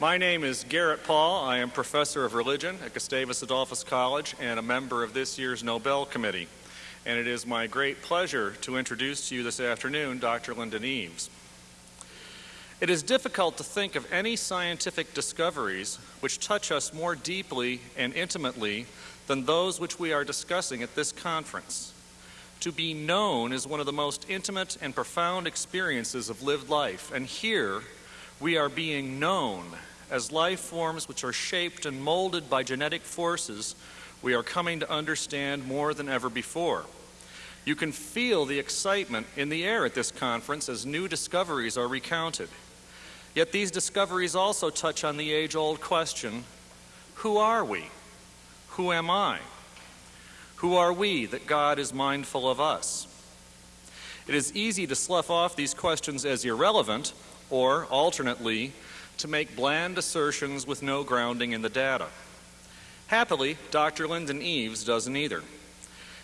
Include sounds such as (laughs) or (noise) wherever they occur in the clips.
My name is Garrett Paul. I am professor of religion at Gustavus Adolphus College and a member of this year's Nobel Committee. And it is my great pleasure to introduce to you this afternoon Dr. Lyndon Eaves. It is difficult to think of any scientific discoveries which touch us more deeply and intimately than those which we are discussing at this conference. To be known is one of the most intimate and profound experiences of lived life, and here we are being known as life forms which are shaped and molded by genetic forces we are coming to understand more than ever before. You can feel the excitement in the air at this conference as new discoveries are recounted. Yet these discoveries also touch on the age old question who are we? Who am I? Who are we that God is mindful of us? It is easy to slough off these questions as irrelevant, or, alternately, to make bland assertions with no grounding in the data. Happily, Dr. Lyndon Eaves doesn't either.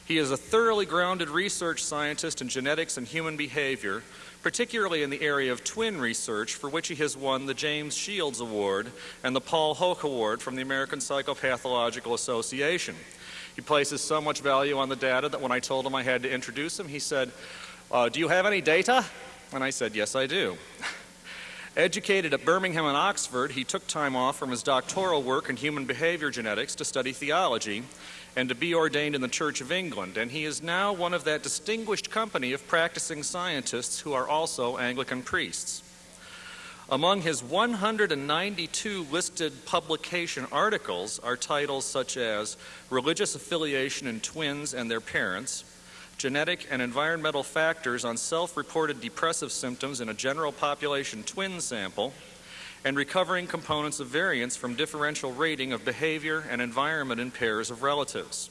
He is a thoroughly grounded research scientist in genetics and human behavior, particularly in the area of twin research, for which he has won the James Shields Award and the Paul Hoch Award from the American Psychopathological Association. He places so much value on the data that when I told him I had to introduce him, he said, uh, Do you have any data? And I said, Yes, I do. (laughs) Educated at Birmingham and Oxford, he took time off from his doctoral work in human behavior genetics to study theology and to be ordained in the Church of England. And he is now one of that distinguished company of practicing scientists who are also Anglican priests. Among his 192 listed publication articles are titles such as Religious Affiliation in Twins and Their Parents, Genetic and Environmental Factors on Self Reported Depressive Symptoms in a General Population Twin Sample, and Recovering Components of Variance from Differential Rating of Behavior and Environment in Pairs of Relatives.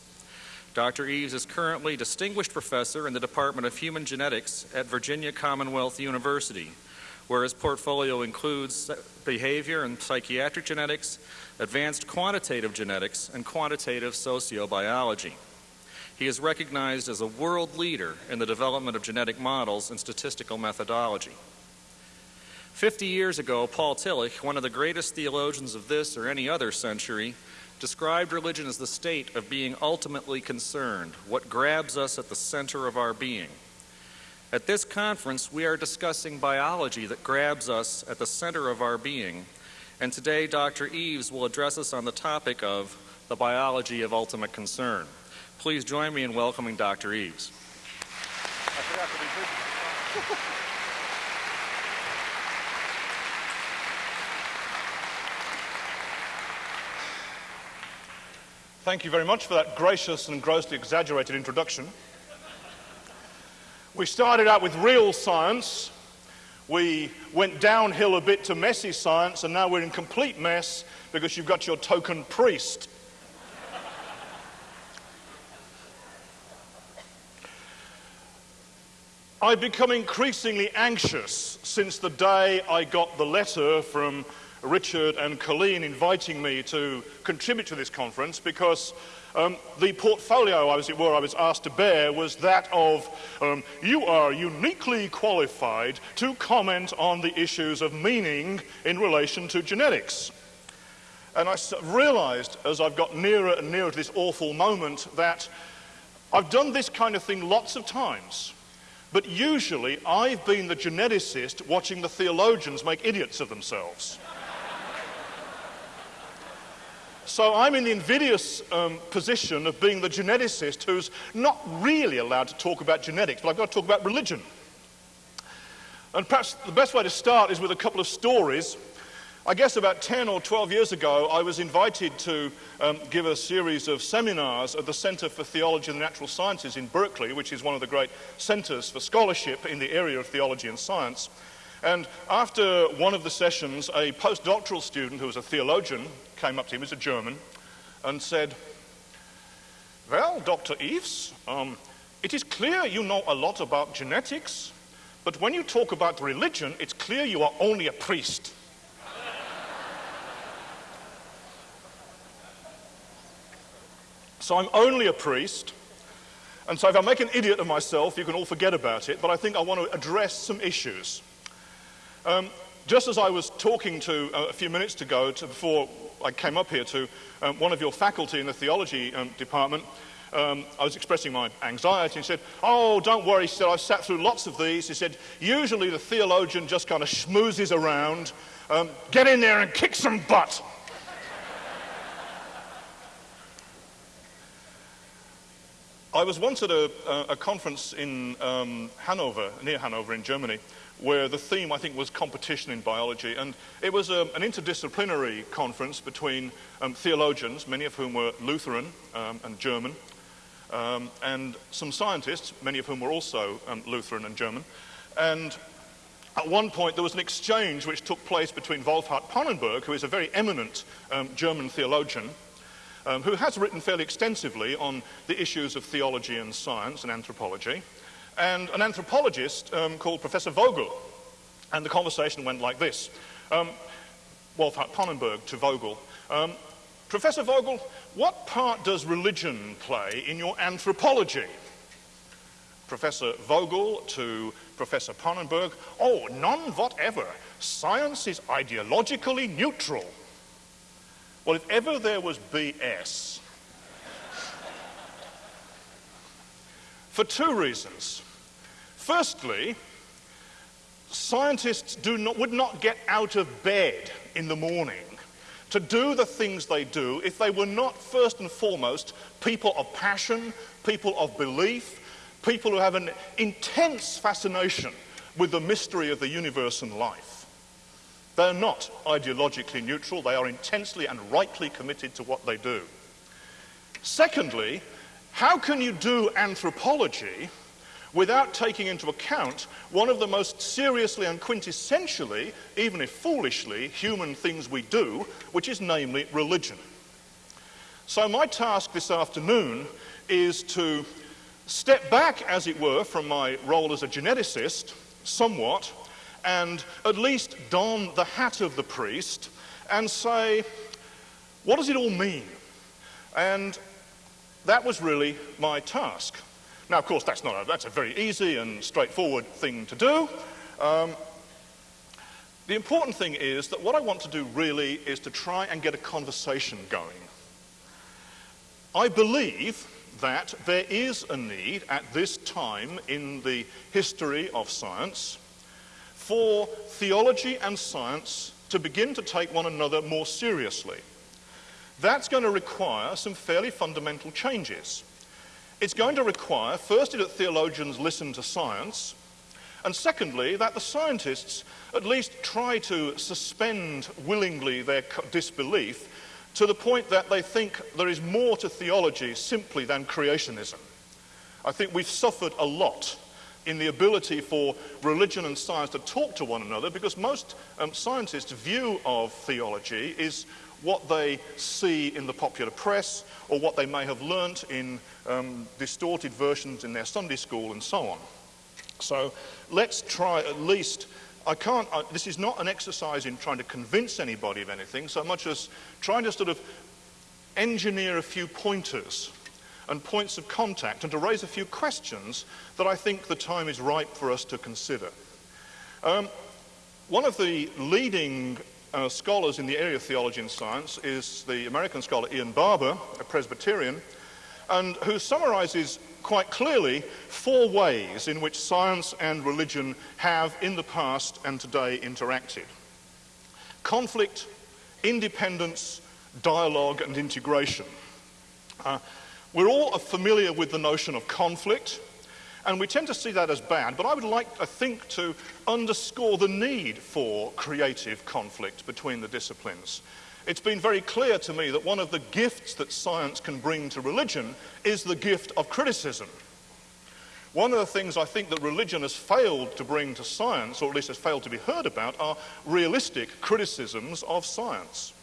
Dr. Eaves is currently Distinguished Professor in the Department of Human Genetics at Virginia Commonwealth University where his portfolio includes behavior and psychiatric genetics, advanced quantitative genetics, and quantitative sociobiology. He is recognized as a world leader in the development of genetic models and statistical methodology. Fifty years ago, Paul Tillich, one of the greatest theologians of this or any other century, described religion as the state of being ultimately concerned, what grabs us at the center of our being. At this conference, we are discussing biology that grabs us at the center of our being. And today, Dr. Eaves will address us on the topic of the biology of ultimate concern. Please join me in welcoming Dr. Eaves. Thank you very much for that gracious and grossly exaggerated introduction. We started out with real science. We went downhill a bit to messy science, and now we're in complete mess because you've got your token priest. I've become increasingly anxious since the day I got the letter from Richard and Colleen inviting me to contribute to this conference because um, the portfolio, as it were, I was asked to bear was that of um, you are uniquely qualified to comment on the issues of meaning in relation to genetics. And I realized as I've got nearer and nearer to this awful moment that I've done this kind of thing lots of times. But usually I've been the geneticist watching the theologians make idiots of themselves. So I'm in the invidious um, position of being the geneticist who's not really allowed to talk about genetics, but I've got to talk about religion. And perhaps the best way to start is with a couple of stories. I guess about 10 or 12 years ago, I was invited to um, give a series of seminars at the Center for Theology and the Natural Sciences in Berkeley, which is one of the great centers for scholarship in the area of theology and science. And after one of the sessions, a postdoctoral student who was a theologian came up to him, he was a German, and said, Well, Dr. Eaves, um, it is clear you know a lot about genetics, but when you talk about religion, it's clear you are only a priest. So I'm only a priest. And so if I make an idiot of myself, you can all forget about it, but I think I want to address some issues. Um, just as I was talking to uh, a few minutes ago, to before I came up here, to um, one of your faculty in the theology um, department, um, I was expressing my anxiety and said, Oh, don't worry, he said, I've sat through lots of these. He said, Usually the theologian just kind of schmoozes around. Um, get in there and kick some butt. I was once at a, a conference in um, Hanover, near Hanover in Germany, where the theme, I think, was competition in biology. And it was a, um, an interdisciplinary conference between um, theologians, many of whom were Lutheran um, and German, um, and some scientists, many of whom were also um, Lutheran and German. And at one point, there was an exchange which took place between Wolfhart Pannenberg, who is a very eminent German theologian, um, who has written fairly extensively on the issues of theology and science and anthropology, and an anthropologist um, called Professor Vogel. And the conversation went like this. Um, Wolfhart Pannenberg to Vogel. Um, Professor Vogel, what part does religion play in your anthropology? Professor Vogel to Professor Pannenberg, oh, none whatever. Science is ideologically neutral. Well, if ever there was BS, for two reasons. Firstly, scientists not, would not get out of bed in the morning to do the things they do if they were not first and foremost people of passion, people of belief, people who have an intense fascination with the mystery of the universe and life. They're not ideologically neutral, they are intensely and rightly committed to what they do. Secondly, how can you do anthropology without taking into account one of the most seriously and quintessentially, even if foolishly, human things we do, which is namely religion? So, my task this afternoon is to step back, as it were, from my role as a geneticist somewhat and at least don the hat of the priest and say, what does it all mean? And that was really my task. Now, of course, that's, not a, that's a very easy and straightforward thing to do. Um, the important thing is that what I want to do really is to try and get a conversation going. I believe that there is a need at this time in the history of science for theology and science to begin to take one another more seriously. That's going to require some fairly fundamental changes. It's going to require, firstly, that theologians listen to science, and secondly, that the scientists at least try to suspend willingly their disbelief to the point that they think there is more to theology simply than creationism. I think we've suffered a lot in the ability for religion and science to talk to one another because most um, scientists' view of theology is what they see in the popular press or what they may have learnt in um, distorted versions in their Sunday school and so on. So let's try at least. I can't, uh, this is not an exercise in trying to convince anybody of anything so much as trying to sort of engineer a few pointers and points of contact and to raise a few questions that I think the time is ripe for us to consider. Um, one of the leading uh, scholars in the area of theology and science is the American scholar Ian Barbour, a Presbyterian, and who summarizes quite clearly four ways in which science and religion have in the past and today interacted conflict, independence, dialogue, and integration. Uh, we're all familiar with the notion of conflict, and we tend to see that as bad, but I would like, I think, to underscore the need for creative conflict between the disciplines. It's been very clear to me that one of the gifts that science can bring to religion is the gift of criticism. One of the things I think that religion has failed to bring to science, or at least has failed to be heard about, are realistic criticisms of science.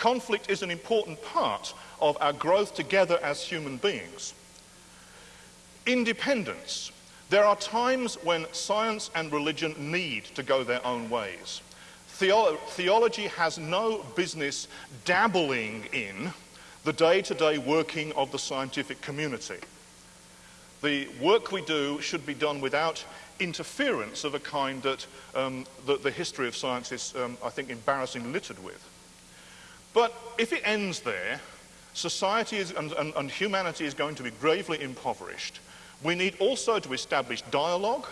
Conflict is an important part of our growth together as human beings. Independence. There are times when science and religion need to go their own ways. Theo theology has no business dabbling in the day to day working of the scientific community. The work we do should be done without interference of a kind that um, the, the, history of science is, um, I think, embarrassingly littered with. But if it ends there, society is, and, and, and humanity is going to be gravely impoverished. We need also to establish dialogue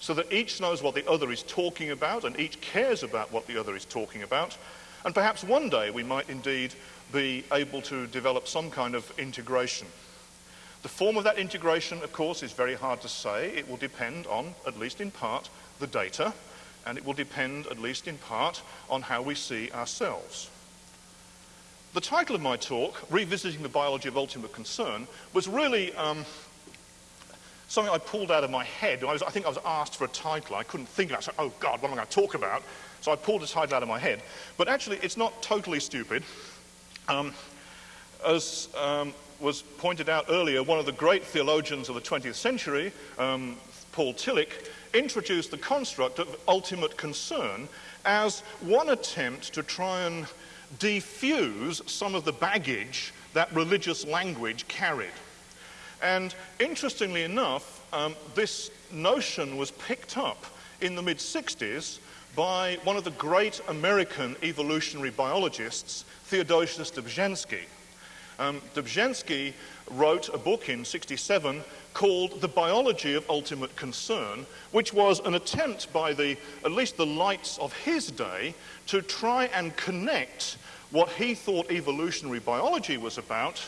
so that each knows what the other is talking about and each cares about what the other is talking about. And perhaps one day we might indeed be able to develop some kind of integration. The form of that integration, of course, is very hard to say. It will depend on, at least in part, the data, and it will depend, at least in part, on how we see ourselves. The title of my talk, Revisiting the Biology of Ultimate Concern, was really um, something I pulled out of my head. I, was, I, think I was asked for a title. I couldn't think of it. I said, oh, God, what am I going to talk about? So I pulled a title out of my head. But actually, it's not totally stupid. Um, as um, was pointed out earlier, one of the great theologians of the 20th century, um, Paul Tillich, introduced the construct of ultimate concern as one attempt to try and defuse some of the baggage that religious language carried. And interestingly enough, um, this notion was picked up in the mid 60s by one of the great American evolutionary biologists, Theodosius Dobzhansky. Um, Dobzhansky wrote a book in 67 called The Biology of Ultimate Concern, which was an attempt by the, at least the lights of his day, to try and connect what he thought evolutionary biology was about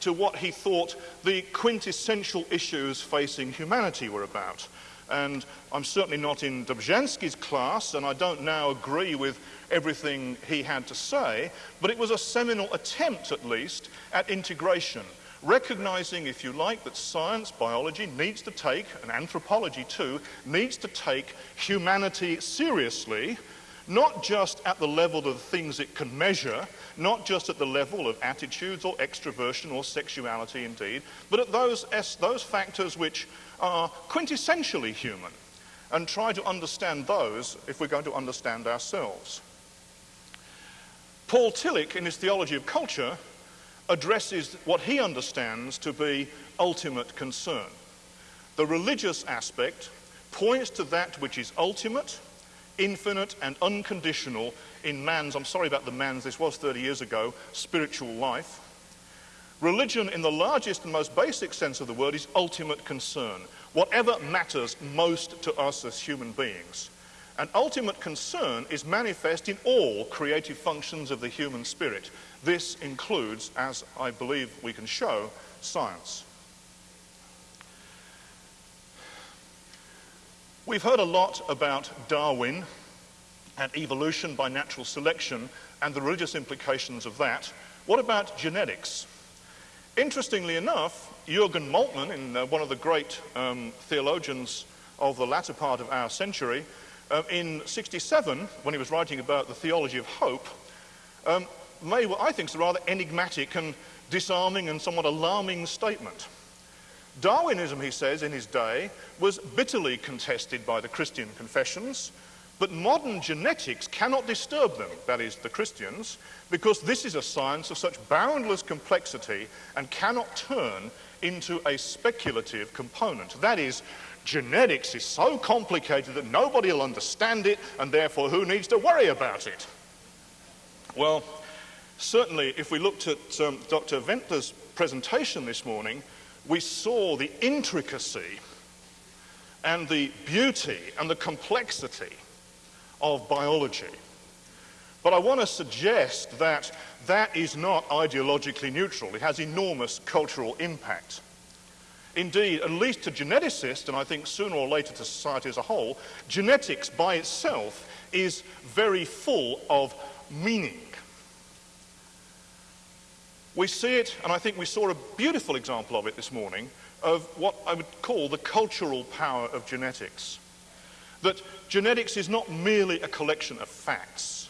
to what he thought the quintessential issues facing humanity were about. And I'm certainly not in Dobzhansky's class, and I don't now agree with everything he had to say, but it was a seminal attempt, at least, at integration, recognizing, if you like, that science, biology needs to take, and anthropology too, needs to take humanity seriously, not just at the level of the things it can measure, not just at the level of attitudes or extroversion or sexuality indeed, but at those, those factors which are quintessentially human and try to understand those if we're going to understand ourselves. Paul Tillich, in his theology of culture, addresses what he understands to be ultimate concern. The religious aspect points to that which is ultimate, infinite, and unconditional in man's, I'm sorry about the man's, this was 30 years ago, spiritual life. Religion, in the largest and most basic sense of the word, is ultimate concern. Whatever matters most to us as human beings. And ultimate concern is manifest in all creative functions of the human spirit. This includes, as I believe we can show, science. We've heard a lot about Darwin and evolution by natural selection and the religious implications of that. What about genetics? Interestingly enough, Jürgen Moltmann, in, uh, one of the great um, theologians of the latter part of our century, uh, in 67, when he was writing about the theology of hope, um, made what I think is a rather enigmatic and disarming and somewhat alarming statement. Darwinism, he says, in his day, was bitterly contested by the Christian confessions, but modern genetics cannot disturb them, that is, the Christians, because this is a science of such boundless complexity and cannot turn into a speculative component. That is, genetics is so complicated that nobody will understand it, and therefore who needs to worry about it? Well, certainly, if we looked at um, Dr. Venter's presentation this morning, we saw the intricacy and the beauty and the complexity of biology. But I want to suggest that that is not ideologically neutral. It has enormous cultural impact. Indeed, at least to geneticists, and I think sooner or later to society as a whole, genetics by itself is very full of meaning. We see it, and I think we saw a beautiful example of it this morning, of what I would call the cultural power of genetics. That genetics is not merely a collection of facts,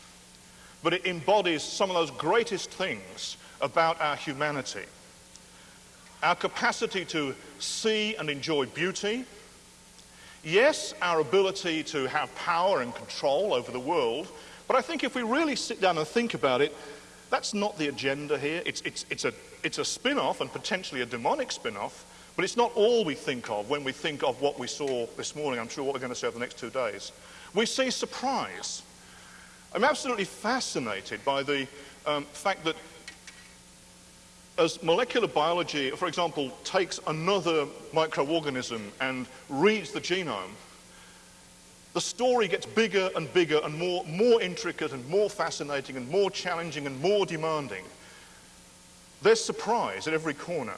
but it embodies some of those greatest things about our humanity. Our capacity to see and enjoy beauty. Yes, our ability to have power and control over the world. But I think if we really sit down and think about it, that's not the agenda here. It's, it's, it's a, it's a spin off and potentially a demonic spin off But it's not all we think of when we think of what we saw this morning. I'm sure what we're going to see over the next two days. We see surprise. I'm absolutely fascinated by the um, fact that as molecular biology, for example, takes another microorganism and reads the genome, the story gets bigger and bigger and more, more intricate and more fascinating and more challenging and more demanding. There's surprise at every corner.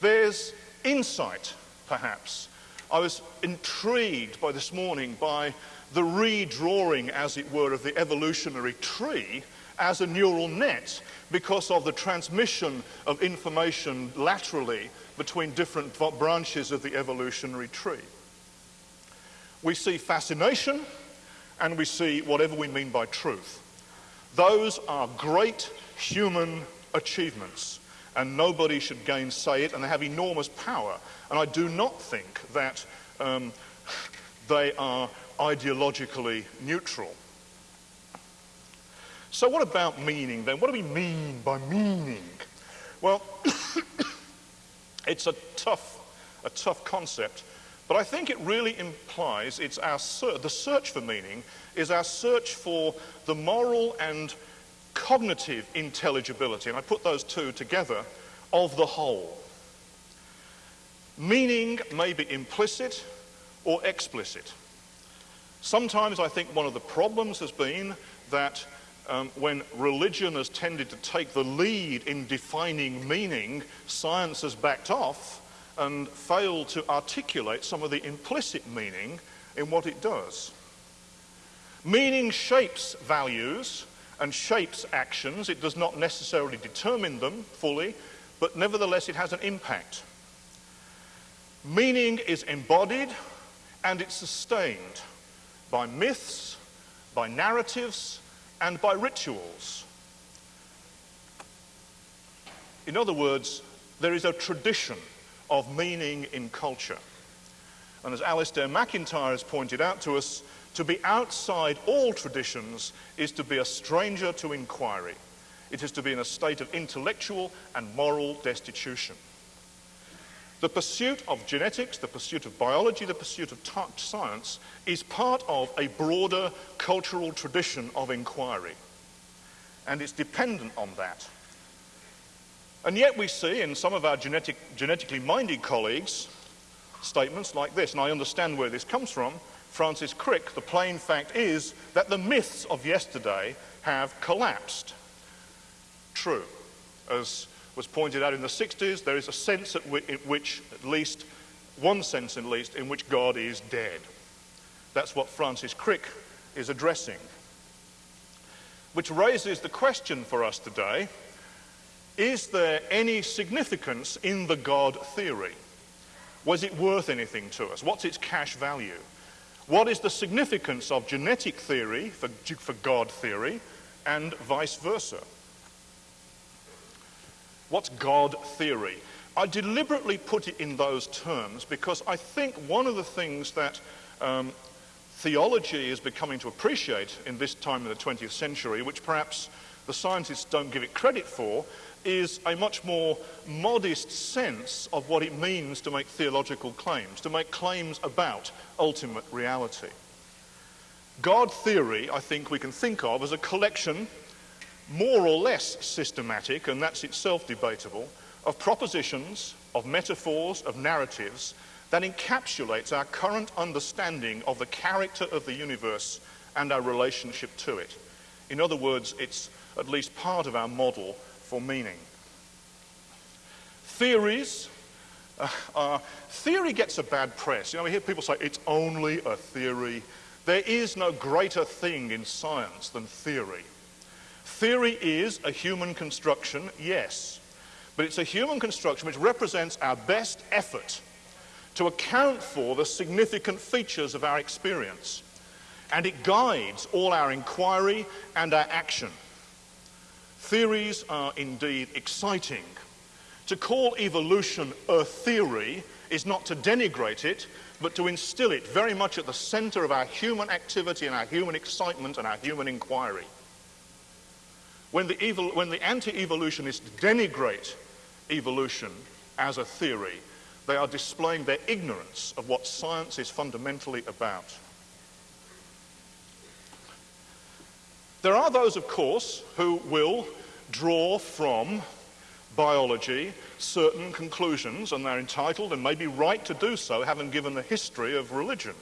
There's insight, perhaps. I was intrigued by this morning by the redrawing, as it were, of the evolutionary tree as a neural net because of the transmission of information laterally between different branches of the evolutionary tree. We see fascination and we see whatever we mean by truth. Those are great human achievements and nobody should gainsay it and they have enormous power. And I do not think that um, they are ideologically neutral. So what about meaning then? What do we mean by meaning? Well, (coughs) it's a tough, a tough concept, but I think it really implies it's our ser- the search for meaning is our search for the moral and cognitive intelligibility, and I put those two together, of the whole. Meaning may be implicit or explicit. Sometimes I think one of the problems has been that um, when religion has tended to take the lead in defining meaning, science has backed off and failed to articulate some of the implicit meaning in what it does. Meaning shapes values and shapes actions. It does not necessarily determine them fully, but nevertheless it has an impact. Meaning is embodied and it's sustained by myths, by narratives, and by rituals. In other words, there is a tradition of meaning in culture. And as Alasdair MacIntyre has pointed out to us, to be outside all traditions is to be a stranger to inquiry. It is to be in a state of intellectual and moral destitution. The pursuit of genetics, the pursuit of biology, the pursuit of science is part of a broader cultural tradition of inquiry. And it's dependent on that. And yet we see in some of our genetic, genetically minded colleagues statements like this, and I understand where this comes from. Francis Crick, the plain fact is that the myths of yesterday have collapsed. True. As was pointed out in the 60s, there is a sense at which, at least, one sense at least, in which God is dead. That's what Francis Crick is addressing. Which raises the question for us today is there any significance in the God theory? Was it worth anything to us? What's its cash value? What is the significance of genetic theory for, for God theory and vice versa? What's God theory? I deliberately put it in those terms because I think one of the things that um, theology is becoming to appreciate in this time of the 20th century, which perhaps the scientists don't give it credit for, is a much more modest sense of what it means to make theological claims, to make claims about ultimate reality. God theory, I think we can think of as a collection more or less systematic, and that's itself debatable, of propositions, of metaphors, of narratives that encapsulates our current understanding of the character of the universe and our relationship to it. In other words, it's at least part of our model for meaning. Theories. Uh, uh, theory gets a bad press. You know, we hear people say it's only a theory. There is no greater thing in science than theory. Theory is a human construction, yes, but it's a human construction which represents our best effort to account for the significant features of our experience. And it guides all our inquiry and our action. Theories are indeed exciting. To call evolution a theory is not to denigrate it, but to instill it very much at the center of our human activity and our human excitement and our human inquiry when the, evil, when the anti-evolutionists denigrate evolution as a theory, They are displaying their ignorance of what science is fundamentally about. There are those, of course, who will draw from biology certain conclusions, and they're entitled and maybe right to do so, having given the history of religion.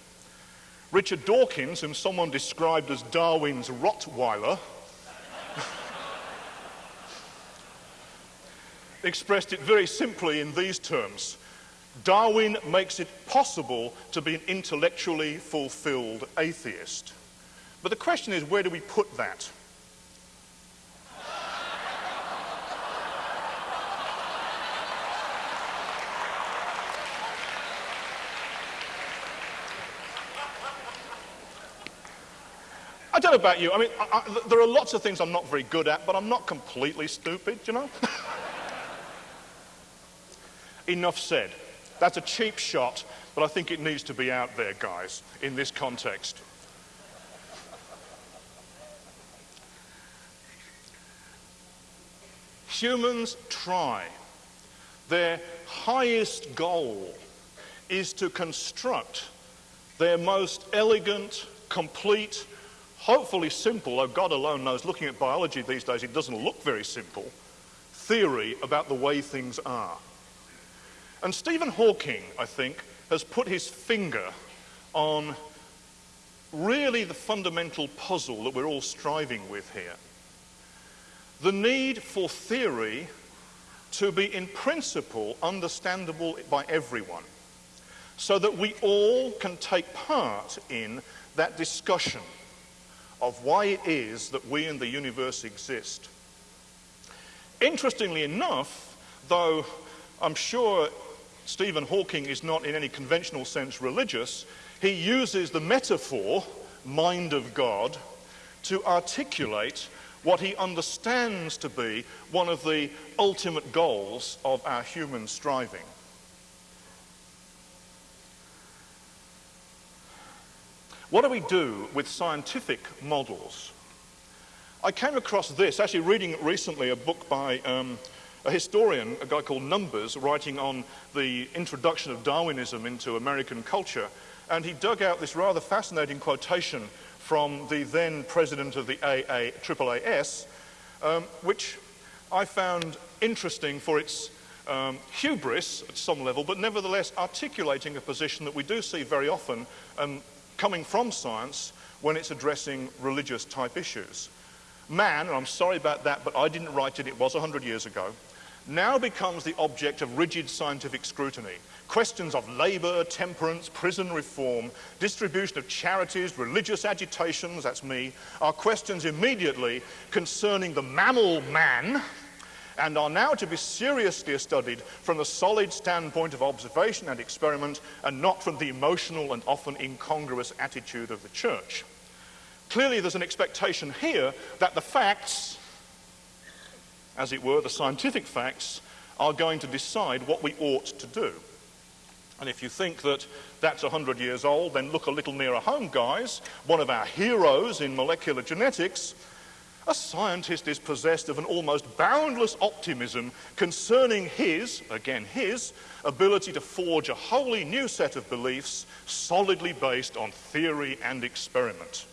Richard Dawkins, whom someone described as Darwin's Rottweiler, expressed it very simply in these terms Darwin makes it possible to be an intellectually fulfilled atheist. But the question is, where do we put that? I don't know about you. I mean, I, I, there are lots of things I'm not very good at, but I'm not completely stupid, you know? (laughs) Enough said. That's a cheap shot, but I think it needs to be out there, guys, in this context. Humans try. Their highest goal is to construct their most elegant, complete, hopefully simple, though God alone knows, looking at biology these days, it doesn't look very simple, theory about the way things are. And Stephen Hawking, I think, has put his finger on really the fundamental puzzle that we're all striving with here. The need for theory to be, in principle, understandable by everyone, so that we all can take part in that discussion of why it is that we in the universe exist. Interestingly enough, though I'm sure Stephen Hawking is not in any conventional sense religious. He uses the metaphor, mind of God, to articulate what he understands to be one of the ultimate goals of our human striving. What do we do with scientific models? I came across this, actually reading recently a book by um, a historian, a guy called Numbers, writing on the introduction of Darwinism into American culture, and he dug out this rather fascinating quotation from the then president of the AA, AAAS, um, which I found interesting for its um, hubris at some level, but nevertheless articulating a position that we do see very often um, coming from science when it's addressing religious type issues. Man, and I'm sorry about that, but I didn't write it, it was 100 years ago, now becomes the object of rigid scientific scrutiny. Questions of labour, temperance, prison reform, distribution of charities, religious agitations, that's me, are questions immediately concerning the mammal man and are now to be seriously studied from the solid standpoint of observation and experiment and not from the emotional and often incongruous attitude of the church. Clearly there's an expectation here that the facts as it were, the scientific facts, are going to decide what we ought to do. And if you think that that's 100 years old, then look a little nearer home, guys. One of our heroes in molecular genetics, a scientist is possessed of an almost boundless optimism concerning his, again his, ability to forge a wholly new set of beliefs solidly based on theory and experiment.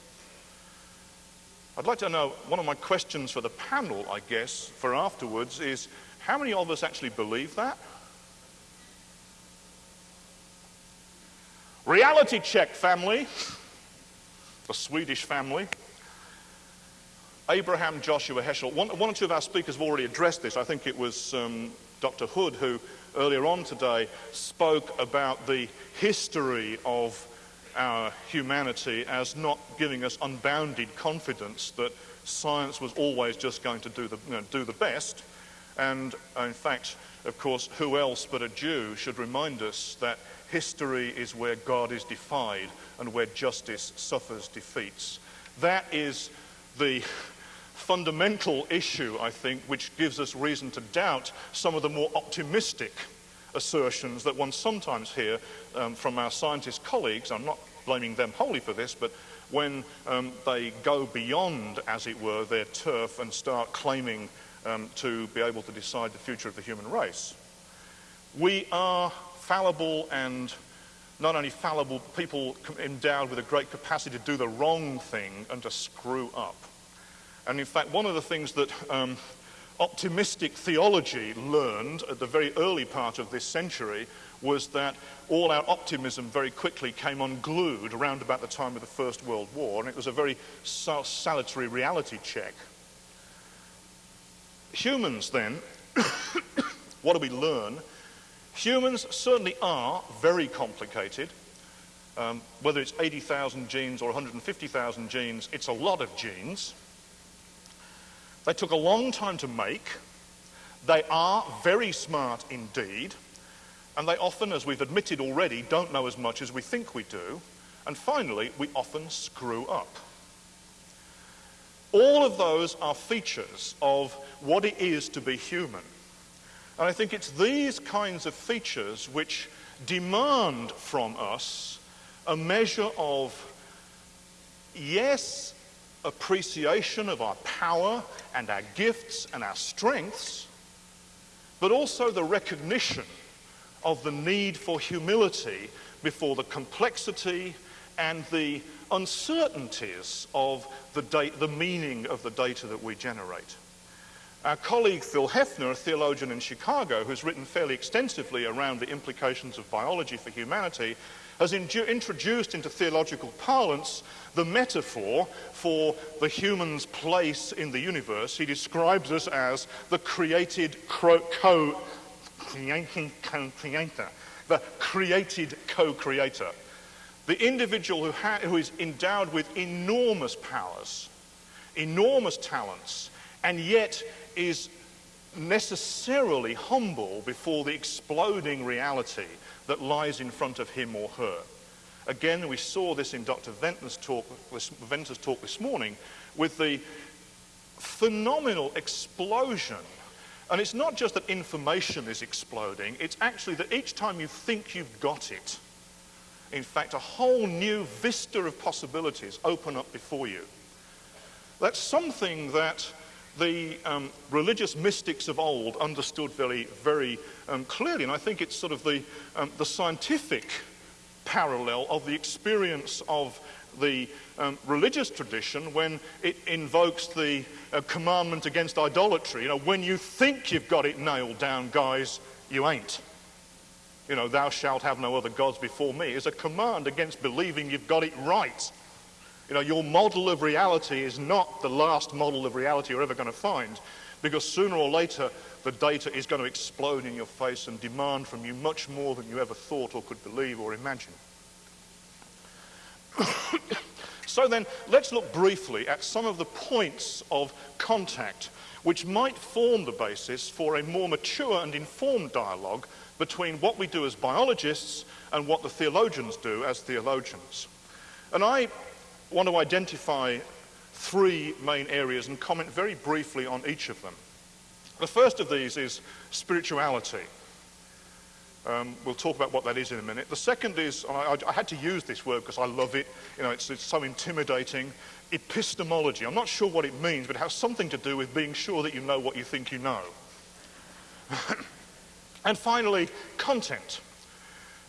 I'd like to know, one of my questions for the panel, I guess, for afterwards is, how many of us actually believe that? Reality check, family. The Swedish family. Abraham Joshua Heschel. One, one, or two of our speakers have already addressed this. I think it was um, Dr. Hood who earlier on today spoke about the history of our humanity as not giving us unbounded confidence that science was always just going to do the, you know, do the best. And uh, in fact, of course, who else but a Jew should remind us that history is where God is defied and where justice suffers defeats. That is the fundamental issue, I think, which gives us reason to doubt some of the more optimistic assertions that one sometimes hear um, from our scientist colleagues. I'm not blaming them wholly for this, but when um, they go beyond, as it were, their turf and start claiming um, to be able to decide the future of the human race. We are fallible and not only fallible, people endowed with a great capacity to do the wrong thing and to screw up. And in fact, one of the things that um, optimistic theology learned at the very early part of this century was that all our optimism very quickly came unglued around about the time of the First World War, and it was a very salutary reality check. Humans, then, (coughs) what do we learn? Humans certainly are very complicated. Um, whether it's 80,000 genes or 150,000 genes, it's a lot of genes. They took a long time to make. They are very smart indeed. And they often, as we've admitted already, don't know as much as we think we do. And finally, we often screw up. All of those are features of what it is to be human. And I think it's these kinds of features which demand from us a measure of, yes, appreciation of our power and our gifts and our strengths, but also the recognition of the need for humility before the complexity and the uncertainties of the, the meaning of the data that we generate. Our colleague Phil Hefner, a theologian in Chicago who's written fairly extensively around the implications of biology for humanity, has in introduced into theological parlance the metaphor for the human's place in the universe. He describes us as the created co, co creator, the created co-creator, the individual who, who is endowed with enormous powers, enormous talents, and yet is necessarily humble before the exploding reality that lies in front of him or her. Again, we saw this in Dr. Venter's talk, talk this morning with the phenomenal explosion and it's not just that information is exploding, it's actually that each time you think you've got it, in fact, a whole new vista of possibilities open up before you. That's something that the um, religious mystics of old understood very, very um, clearly, and I think it's sort of the, um, the scientific parallel of the experience of the um, religious tradition when it invokes the uh, commandment against idolatry. You know, when you think you've got it nailed down, guys, you ain't. You know, thou shalt have no other gods before me is a command against believing you've got it right. You know, your model of reality is not the last model of reality you're ever going to find because sooner or later the data is going to explode in your face and demand from you much more than you ever thought or could believe or imagine. (coughs) so then, let's look briefly at some of the points of contact which might form the basis for a more mature and informed dialogue between what we do as biologists and what the theologians do as theologians. And I want to identify three main areas and comment very briefly on each of them. The first of these is spirituality. Um, we'll talk about what that is in a minute. The second is, I, I had to use this word because I love it, you know, it's, it's so intimidating, epistemology. I'm not sure what it means, but it has something to do with being sure that you know what you think you know. (coughs) and finally, content.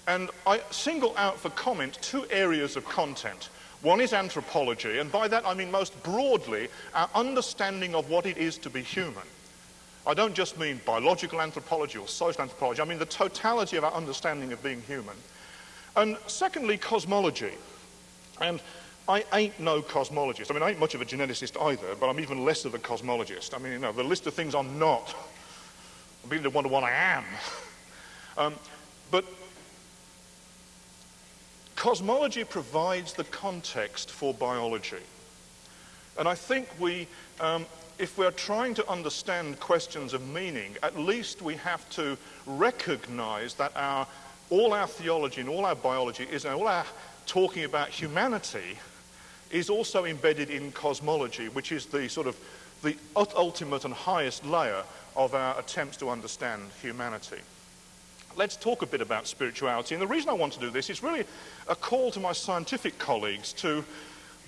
And I single out for comment two areas of content. One is anthropology, and by that I mean most broadly our understanding of what it is to be human. I don't just mean biological anthropology or social anthropology, I mean the totality of our understanding of being human. And secondly, cosmology. And I ain't no cosmologist. I mean, I ain't much of a geneticist either, but I'm even less of a cosmologist. I mean, you know, the list of things I'm not, I'm beginning to wonder what I am. Um, but cosmology provides the context for biology. And I think we um, if we're trying to understand questions of meaning, at least we have to recognize that our, all our theology and all our biology is, and all our talking about humanity is also embedded in cosmology, which is the sort of the ultimate and highest layer of our attempts to understand humanity. Let's talk a bit about spirituality. And the reason I want to do this is really a call to my scientific colleagues to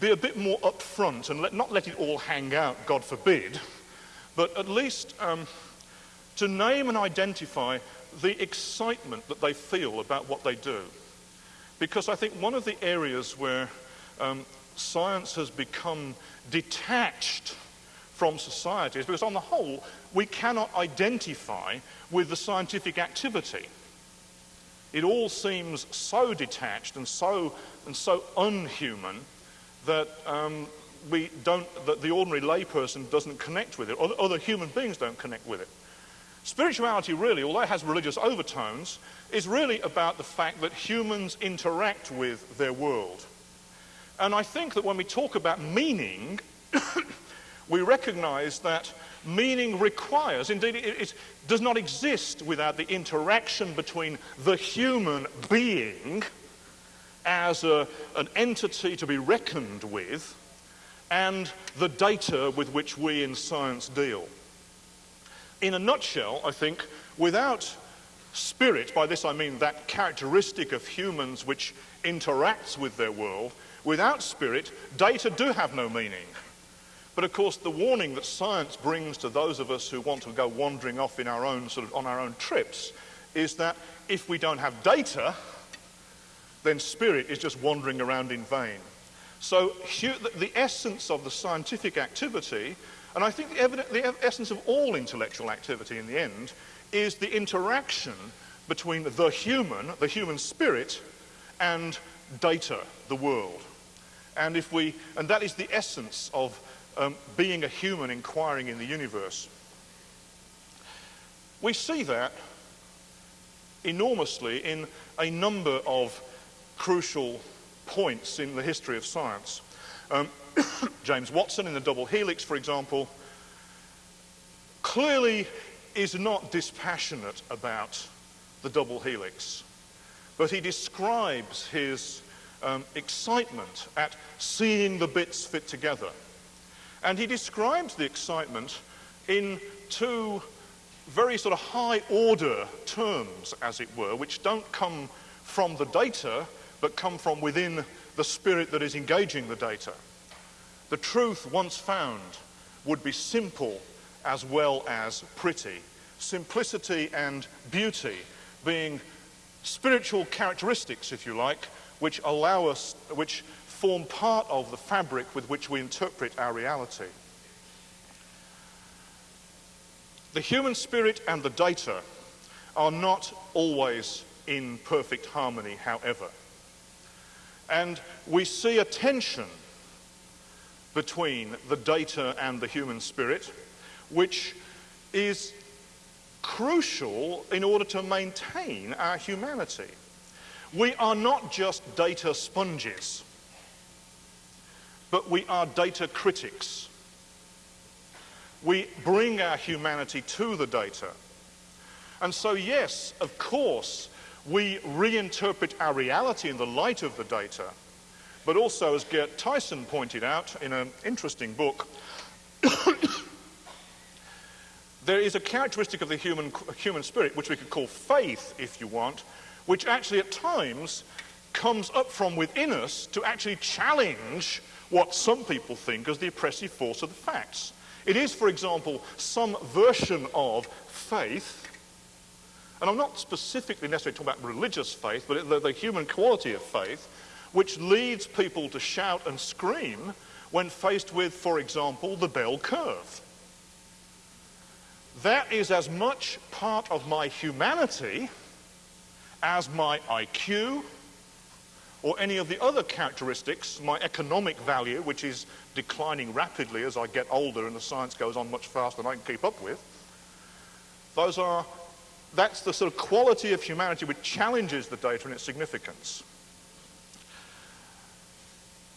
be a bit more upfront and let, not let it all hang out, God forbid, but at least um, to name and identify the excitement that they feel about what they do. Because I think one of the areas where um, science has become detached from society is because, on the whole, we cannot identify with the scientific activity. It all seems so detached and so, and so unhuman that um, we don't, that the ordinary layperson doesn't connect with it, or other human beings don't connect with it. Spirituality, really, although it has religious overtones, is really about the fact that humans interact with their world. And I think that when we talk about meaning, (coughs) we recognize that meaning requires, indeed, it, it, does not exist without the interaction between the human being as a, an entity to be reckoned with and the data with which we in science deal. In a nutshell, I think, without spirit, by this I mean that characteristic of humans which interacts with their world, without spirit, data do have no meaning. But of course, the warning that science brings to those of us who want to go wandering off in our own sort of on our own trips is that if we don't have data, then spirit is just wandering around in vain. So the essence of the scientific activity, and I think the, the essence of all intellectual activity in the end, is the interaction between the human, the human spirit, and data, the world. And if we, and that is the essence of um, being a human inquiring in the universe. We see that enormously in a number of crucial points in the history of science. Um, (coughs) James Watson in the double helix, for example, clearly is not dispassionate about the double helix, but he describes his um, excitement at seeing the bits fit together. And he describes the excitement in two very sort of high order terms, as it were, which don't come from the data, but come from within the spirit that is engaging the data. The truth, once found, would be simple as well as pretty. Simplicity and beauty being spiritual characteristics, if you like, which allow us, which form part of the fabric with which we interpret our reality. The human spirit and the data are not always in perfect harmony, however. And we see a tension between the data and the human spirit, which is crucial in order to maintain our humanity. We are not just data sponges but we are data critics. We bring our humanity to the data. And so, yes, of course, we reinterpret our reality in the light of the data. But also, as Gerd Theissen pointed out in an interesting book, (coughs) there is a characteristic of the human, human spirit, which we could call faith, if you want, which actually at times comes up from within us to actually challenge what some people think as the oppressive force of the facts. It is, for example, some version of faith, and I'm not specifically necessarily talking about religious faith, but the, the human quality of faith, which leads people to shout and scream when faced with, for example, the bell curve. That is as much part of my humanity as my IQ, or any of the other characteristics, my economic value, which is declining rapidly as I get older and the science goes on much faster than I can keep up with, those are, that's the sort of quality of humanity which challenges the data and its significance.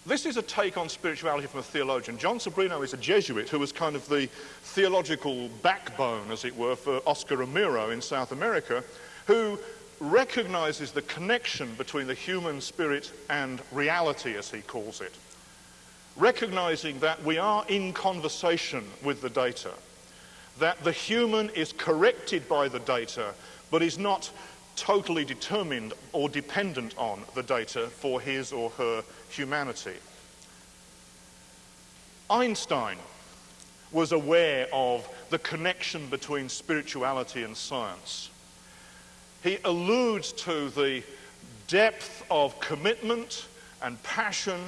This is a take on spirituality from a theologian. Jon Sobrino is a Jesuit who was kind of the theological backbone, as it were, for Oscar Romero in South America, who recognizes the connection between the human spirit and reality, as he calls it. Recognizing that we are in conversation with the data, that the human is corrected by the data, but is not totally determined or dependent on the data for his or her humanity. Einstein was aware of the connection between spirituality and science. He alludes to the depth of commitment and passion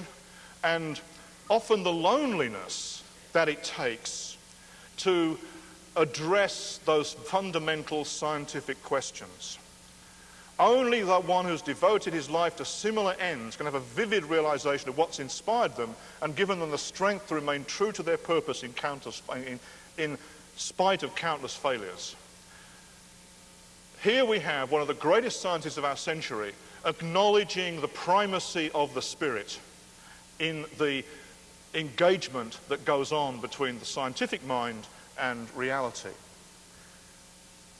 and often the loneliness that it takes to address those fundamental scientific questions. Only the one who's devoted his life to similar ends can have a vivid realization of what's inspired them and given them the strength to remain true to their purpose in, in, in spite of countless failures. Here we have one of the greatest scientists of our century acknowledging the primacy of the spirit in the engagement that goes on between the scientific mind and reality.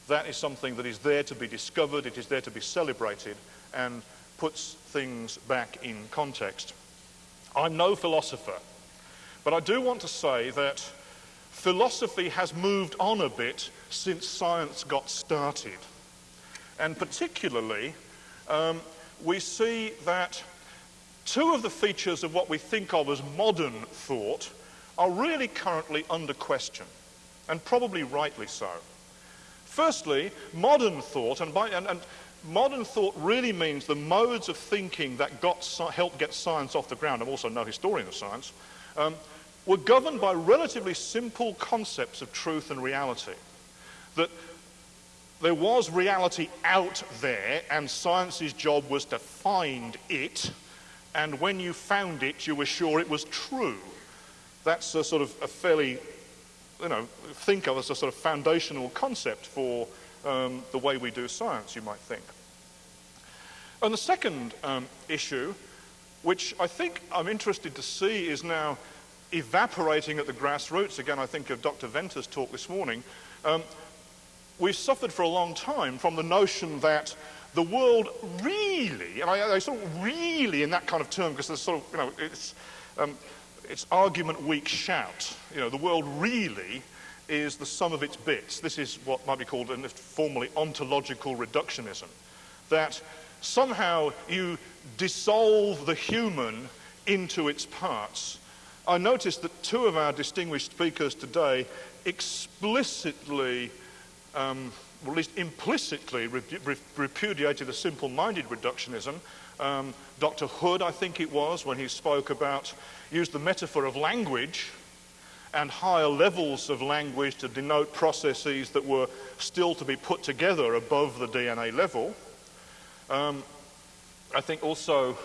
That is something that is there to be discovered, it is there to be celebrated, and puts things back in context. I'm no philosopher, but I do want to say that philosophy has moved on a bit since science got started. And particularly, um, we see that two of the features of what we think of as modern thought are really currently under question, and probably rightly so. Firstly, modern thought, and, by, and, and modern thought really means the modes of thinking that got, helped get science off the ground, I'm also no historian of science, um, were governed by relatively simple concepts of truth and reality. That there was reality out there, and science's job was to find it, and when you found it, you were sure it was true. That's a sort of a fairly you know, think of as a sort of foundational concept for um, the way we do science, you might think. And the second um, issue, which I think I'm interested to see is now evaporating at the grassroots, again, I think of Dr. Venter's talk this morning, um, we've suffered for a long time from the notion that the world really, and I, I sort of really in that kind of term, because there's sort of, you know, it's, um, it's argument weak shout. You know, the world really is the sum of its bits. This is what might be called in formally ontological reductionism. That somehow you dissolve the human into its parts. I noticed that two of our distinguished speakers today explicitly, um, or at least implicitly, repudiated a simple minded reductionism. Um, Dr. Hood, I think it was, when he spoke about used the metaphor of language and higher levels of language to denote processes that were still to be put together above the DNA level. Um, I think also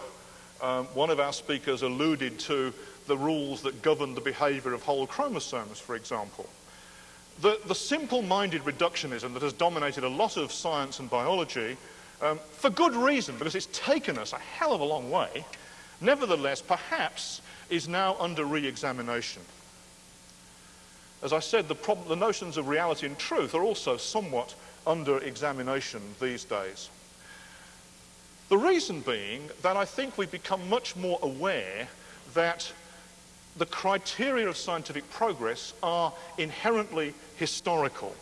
um, one of our speakers alluded to the rules that govern the behavior of whole chromosomes, for example. The, the simple-minded reductionism that has dominated a lot of science and biology, um, for good reason, because it's taken us a hell of a long way, nevertheless, perhaps is now under re-examination. As I said, the, problem, the notions of reality and truth are also somewhat under examination these days. The reason being that I think we've become much more aware that the criteria of scientific progress are inherently historical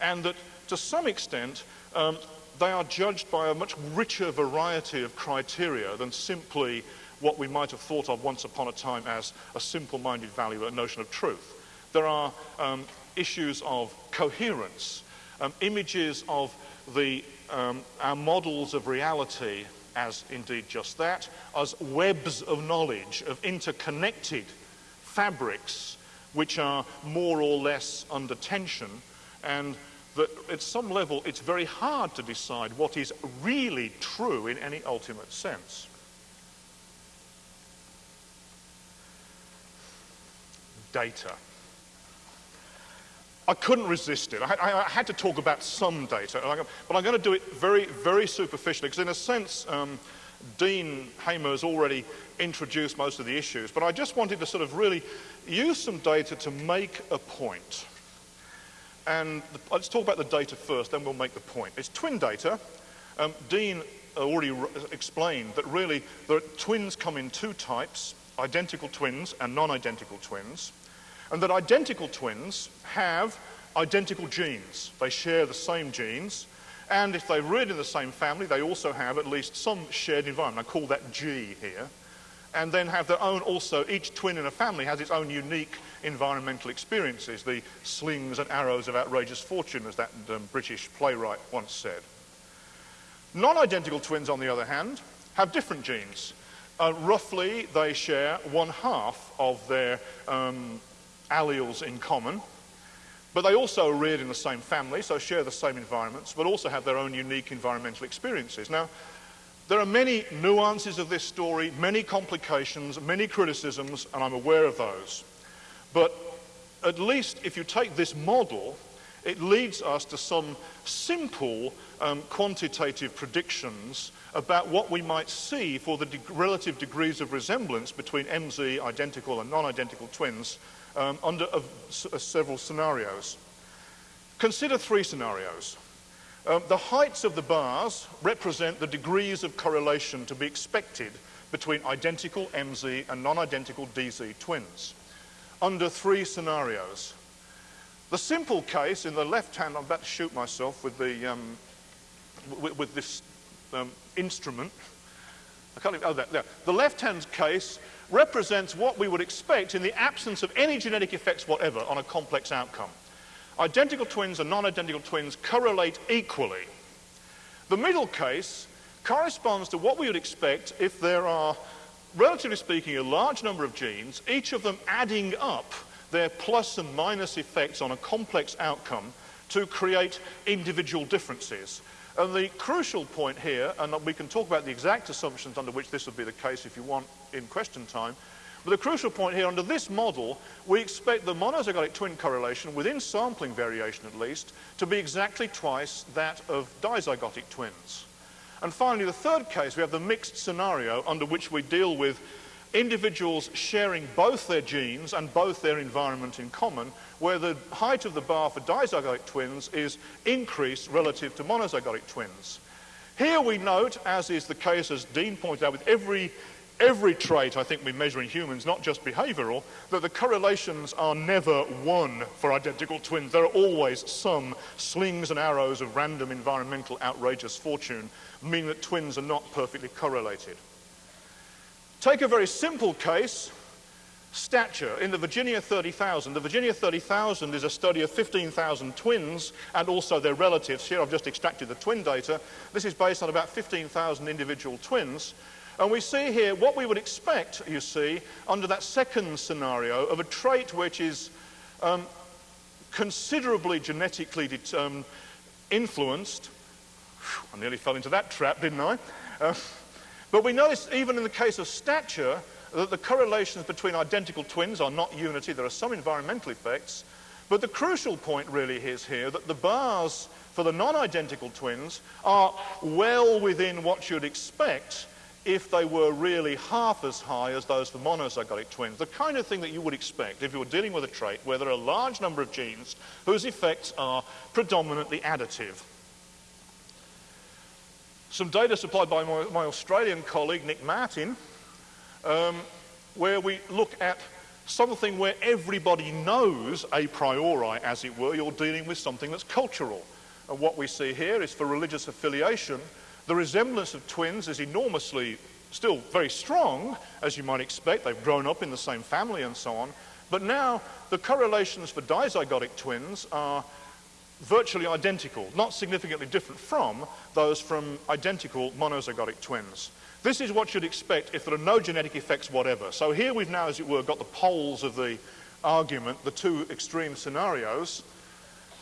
and that to some extent um, they are judged by a much richer variety of criteria than simply what we might have thought of once upon a time as a simple-minded value, a notion of truth. There are um, issues of coherence, um, images of the, um, our models of reality as indeed just that, as webs of knowledge, of interconnected fabrics which are more or less under tension and that at some level it's very hard to decide what is really true in any ultimate sense. data. I couldn't resist it. I, I, I, had to talk about some data, but I'm going to do it very, very superficially because, in a sense, um, Dean Hamer has already introduced most of the issues, but I just wanted to sort of really use some data to make a point. And the, let's talk about the data first, then we'll make the point. It's twin data. Um, Dean already explained that really the twins come in two types identical twins and non identical twins and that identical twins have identical genes. They share the same genes, and if they're reared in the same family, they also have at least some shared environment. I call that G here. And then have their own also, each twin in a family has its own unique environmental experiences, the slings and arrows of outrageous fortune, as that um, British playwright once said. Non-identical twins, on the other hand, have different genes. Uh, roughly, they share one half of their um, alleles in common, but they also are reared in the same family, so share the same environments, but also have their own unique environmental experiences. Now, there are many nuances of this story, many complications, many criticisms, and I'm aware of those. But at least if you take this model, it leads us to some simple um, quantitative predictions about what we might see for the de relative degrees of resemblance between MZ identical and non-identical twins um, under uh, several scenarios. Consider three scenarios. Um, the heights of the bars represent the degrees of correlation to be expected between identical MZ and non-identical DZ twins under three scenarios. The simple case in the left hand, I'm about to shoot myself with, the, um, with, with, this um, instrument. I can't even, oh, there, there. The left hand case represents what we would expect in the absence of any genetic effects whatever on a complex outcome. Identical twins and non-identical twins correlate equally. The middle case corresponds to what we would expect if there are, relatively speaking, a large number of genes, each of them adding up their plus and minus effects on a complex outcome to create individual differences. And the crucial point here, and we can talk about the exact assumptions under which this would be the case if you want in question time, but the crucial point here, under this model, we expect the monozygotic twin correlation, within sampling variation at least, to be exactly twice that of dizygotic twins. And finally, the third case, we have the mixed scenario under which we deal with individuals sharing both their genes and both their environment in common, where the height of the bar for dizygotic twins is increased relative to monozygotic twins. Here we note, as is the case, as Dean pointed out, with every every trait I think we measure in humans, not just behavioral, that the correlations are never one for identical twins. There are always some slings and arrows of random environmental outrageous fortune, meaning that twins are not perfectly correlated. Take a very simple case, stature. In the Virginia 30,000, the Virginia 30,000 is a study of 15,000 twins and also their relatives. Here I've just extracted the twin data. This is based on about 15,000 individual twins. And we see here what we would expect, you see, under that second scenario of a trait which is um, considerably genetically um, influenced. I nearly fell into that trap, didn't I? Uh, but we notice even in the case of stature that the correlations between identical twins are not unity. There are some environmental effects. But the crucial point really is here that the bars for the non-identical twins are well within what you'd expect if they were really half as high as those for monozygotic twins. The kind of thing that you would expect if you were dealing with a trait where there are a large number of genes whose effects are predominantly additive. Some data supplied by my, my Australian colleague Nick Martin, um, where we look at something where everybody knows a priori, as it were, you're dealing with something that's cultural. And what we see here is for religious affiliation, the resemblance of twins is enormously, still very strong, as you might expect. They've grown up in the same family and so on. But now the correlations for dizygotic twins are virtually identical, not significantly different from those from identical monozygotic twins. This is what you'd expect if there are no genetic effects whatever. So here we've now, as it were, got the poles of the argument, the two extreme scenarios.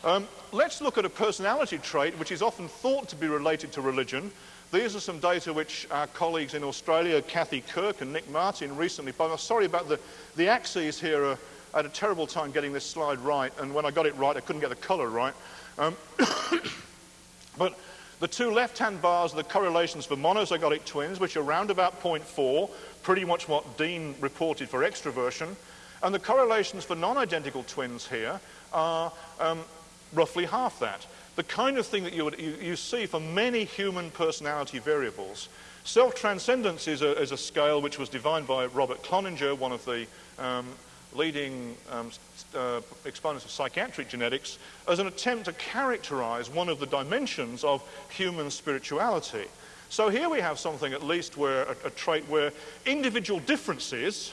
Um, let's look at a personality trait which is often thought to be related to religion. These are some data which our colleagues in Australia, Kathy Kirk and Nick Martin, recently published. Sorry about the, the axes here. Are, I had a terrible time getting this slide right, and when I got it right, I couldn't get the colour right. Um, (coughs) but the two left-hand bars are the correlations for monozygotic twins, which are around about 0.4, pretty much what Dean reported for extraversion. And the correlations for non-identical twins here are um, roughly half that. The kind of thing that you, would, you, you see for many human personality variables. Self-transcendence is a, is a, scale which was defined by Robert Cloninger, one of the um, leading um, uh, exponents of psychiatric genetics, as an attempt to characterize one of the dimensions of human spirituality. So here we have something at least where a, a trait where individual differences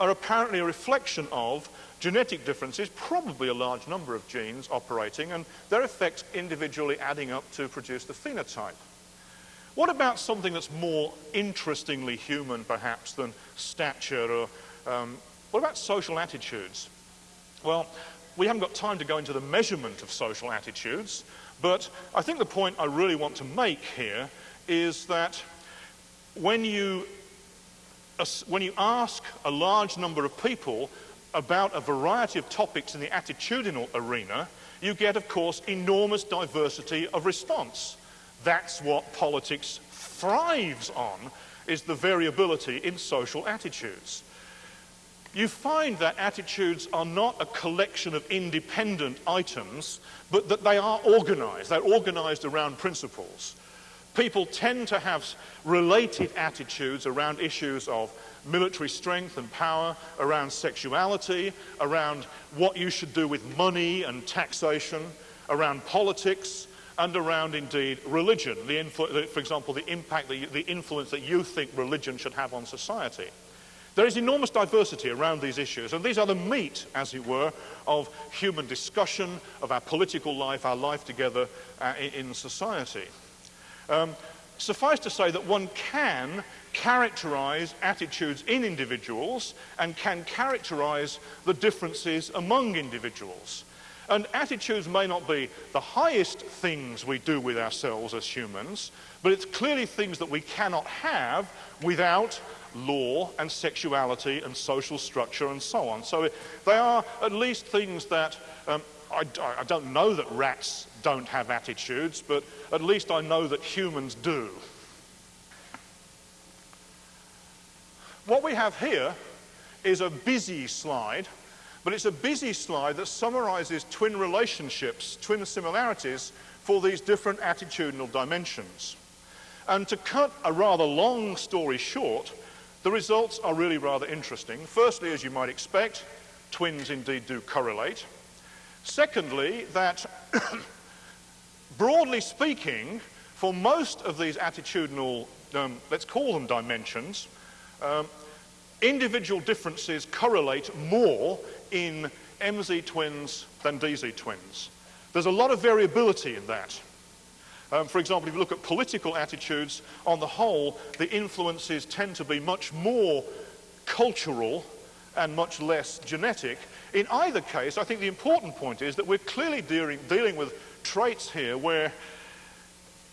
are apparently a reflection of genetic differences, probably a large number of genes operating, and their effects individually adding up to produce the phenotype. What about something that's more interestingly human, perhaps, than stature? Or um, what about social attitudes? Well, we haven't got time to go into the measurement of social attitudes, but I think the point I really want to make here is that when you, when you ask a large number of people about a variety of topics in the attitudinal arena, you get, of course, enormous diversity of response. That's what politics thrives on, is the variability in social attitudes. You find that attitudes are not a collection of independent items, but that they are organized. They're organized around principles. People tend to have related attitudes around issues of military strength and power, around sexuality, around what you should do with money and taxation, around politics, and around indeed religion, for example, the impact, the, the influence that you think religion should have on society. There is enormous diversity around these issues, and these are the meat, as it were, of human discussion, of our political life, our life together uh, in society. Um, suffice to say that one can characterize attitudes in individuals and can characterize the differences among individuals. And attitudes may not be the highest things we do with ourselves as humans, but it's clearly things that we cannot have without law and sexuality and social structure and so on. So they are at least things that um, I, I don't know that rats don't have attitudes, but at least I know that humans do. What we have here is a busy slide but it's a busy slide that summarizes twin relationships, twin similarities for these different attitudinal dimensions. And to cut a rather long story short, the results are really rather interesting. Firstly, as you might expect, twins indeed do correlate. Secondly, that (coughs) broadly speaking, for most of these attitudinal, um, let's call them dimensions, um, individual differences correlate more in MZ twins than DZ twins. There's a lot of variability in that. Um, for example, if you look at political attitudes, on the whole, the influences tend to be much more cultural and much less genetic. In either case, I think the important point is that we're clearly dealing, dealing with traits here where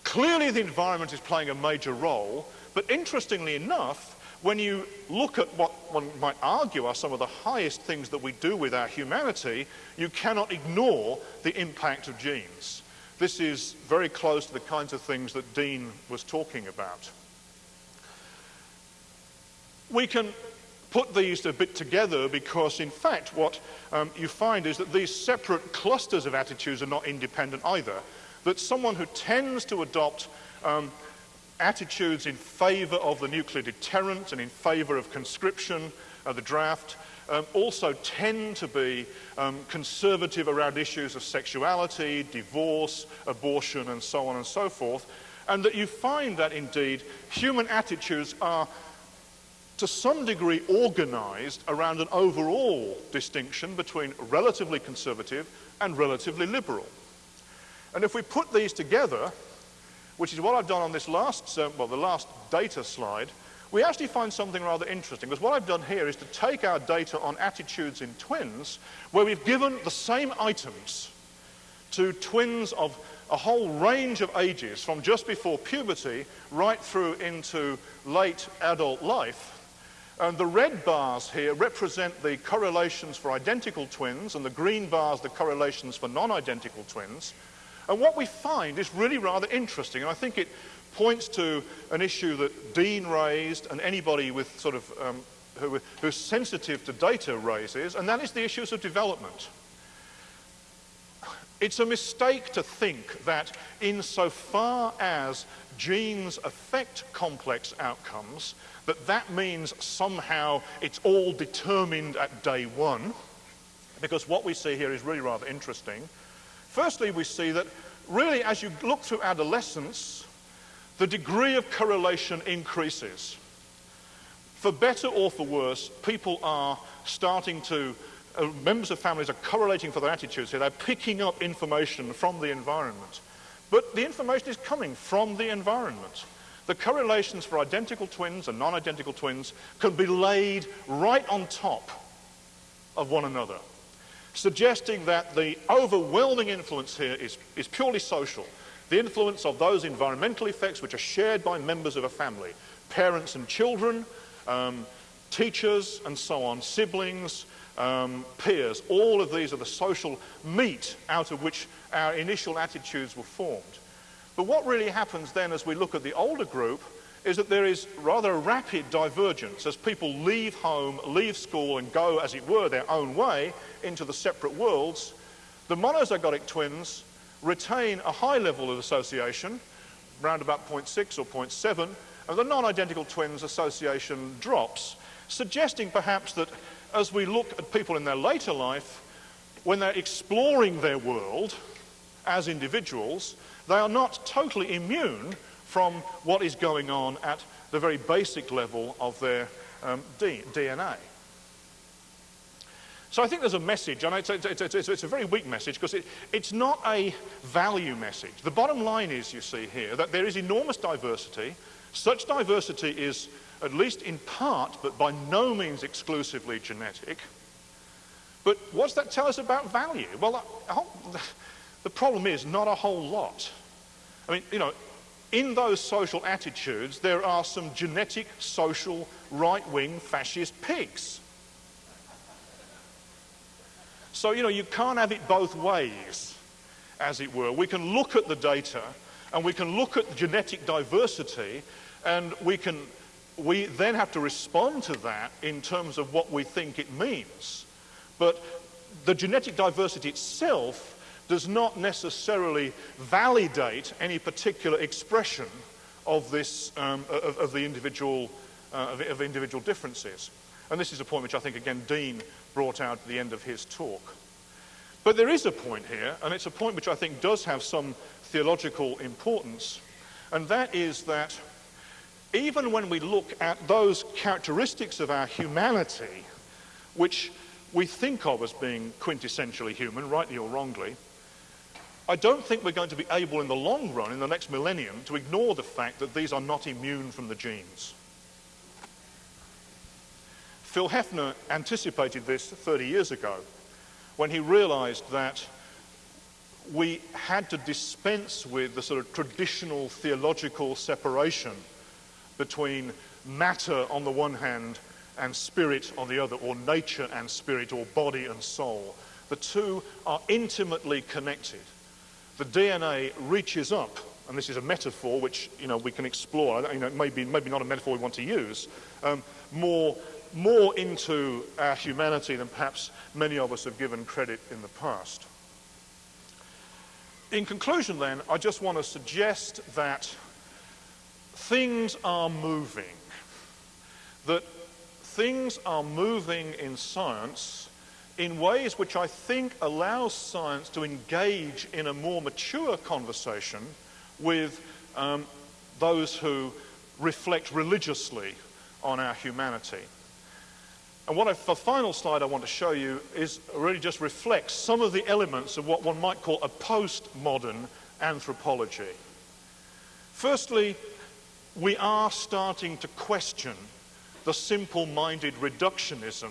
clearly the environment is playing a major role, but interestingly enough, when you look at what one might argue are some of the highest things that we do with our humanity, you cannot ignore the impact of genes. This is very close to the kinds of things that Dean was talking about. We can put these a bit together because, in fact, what um, you find is that these separate clusters of attitudes are not independent either. That someone who tends to adopt um, attitudes in favour of the nuclear deterrent and in favour of conscription, uh, the draft, um, also tend to be um, conservative around issues of sexuality, divorce, abortion, and so on and so forth. And that you find that indeed human attitudes are to some degree organized around an overall distinction between relatively conservative and relatively liberal. And if we put these together, which is what I've done on this last, uh, well, the last data slide, we actually find something rather interesting. Because what I've done here is to take our data on attitudes in twins, where we've given the same items to twins of a whole range of ages, from just before puberty right through into late adult life. And the red bars here represent the correlations for identical twins, and the green bars the correlations for non-identical twins. And what we find is really rather interesting, and I think it points to an issue that Dean raised and anybody with sort of um, who, who's sensitive to data raises, and that is the issues of development. It's a mistake to think that insofar as genes affect complex outcomes, that that means somehow it's all determined at day one, because what we see here is really rather interesting. Firstly, we see that really as you look through adolescence, the degree of correlation increases. For better or for worse, people are starting to, uh, members of families are correlating for their attitudes here. They're picking up information from the environment. But the information is coming from the environment. the correlations for identical twins and non-identical twins can be laid right on top of one another, suggesting that the overwhelming influence here is, is purely social. The influence of those environmental effects which are shared by members of a family, parents and children, um, teachers and so on, siblings, um, peers, all of these are the social meat out of which our initial attitudes were formed. But what really happens then as we look at the older group is that there is rather a rapid divergence as people leave home, leave school and go, as it were, their own way into the separate worlds. The monozygotic twins retain a high level of association, around about 0.6 or 0.7, and the non-identical twins association drops, suggesting perhaps that as we look at people in their later life, when they're exploring their world as individuals, they are not totally immune from what is going on at the very basic level of their um, DNA. So I think there's a message, and it's, it's, it's, it's a very weak message because it, it's not a value message. The bottom line is, you see here, that there is enormous diversity. Such diversity is, at least in part, but by no means exclusively genetic. But what's that tell us about value? Well, (sighs) the problem is not a whole lot. I mean, you know, in those social attitudes, there are some genetic, social, right-wing fascist pigs. So, you know, you can't have it both ways, as it were. We can look at the data and we can look at genetic diversity and we can we then have to respond to that in terms of what we think it means. But the genetic diversity itself does not necessarily validate any particular expression of, this, um, of, of, the individual, uh, of, of individual differences. And this is a point which I think, again, Dean brought out at the end of his talk. But there is a point here, and it's a point which I think does have some theological importance, and that is that even when we look at those characteristics of our humanity, which we think of as being quintessentially human, rightly or wrongly, I don't think we're going to be able in the long run, in the next millennium, to ignore the fact that these are not immune from the genes. Phil Hefner anticipated this 30 years ago when he realized that we had to dispense with the sort of traditional theological separation between matter on the one hand and spirit on the other, or nature and spirit, or body and soul. The two are intimately connected. The DNA reaches up, and this is a metaphor which you know, we can explore, you know, maybe, maybe not a metaphor we want to use, um, more more into our humanity than perhaps many of us have given credit in the past. In conclusion, then, I just want to suggest that things are moving, that things are moving in science in ways which I think allows science to engage in a more mature conversation with um, those who reflect religiously on our humanity. And what I, the final slide I want to show you is really just reflects some of the elements of what one might call a postmodern anthropology. Firstly, we are starting to question the simple-minded reductionism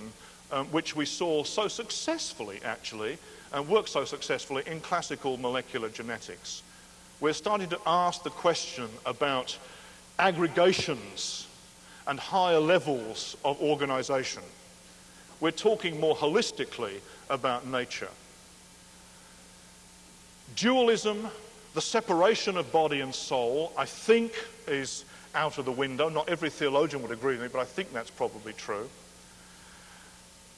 um, which we saw so successfully, actually, and worked so successfully in classical molecular genetics. We're starting to ask the question about aggregations and higher levels of organization. We're talking more holistically about nature. Dualism, the separation of body and soul, I think is out of the window. Not every theologian would agree with me, but I think that's probably true.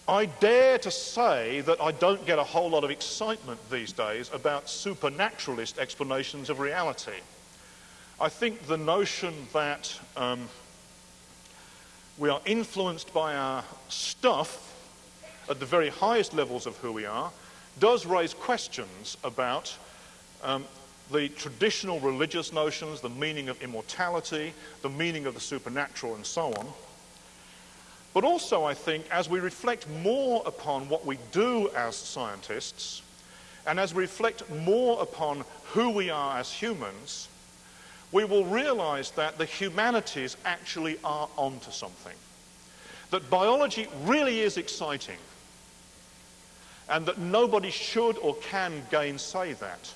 I dare to say that I don't get a whole lot of excitement these days about supernaturalist explanations of reality. I think the notion that um, we are influenced by our stuff at the very highest levels of who we are does raise questions about um, the traditional religious notions, the meaning of immortality, the meaning of the supernatural, and so on. But also, I think, as we reflect more upon what we do as scientists, and as we reflect more upon who we are as humans, we will realize that the humanities actually are onto something. That biology really is exciting, and that nobody should or can gainsay that.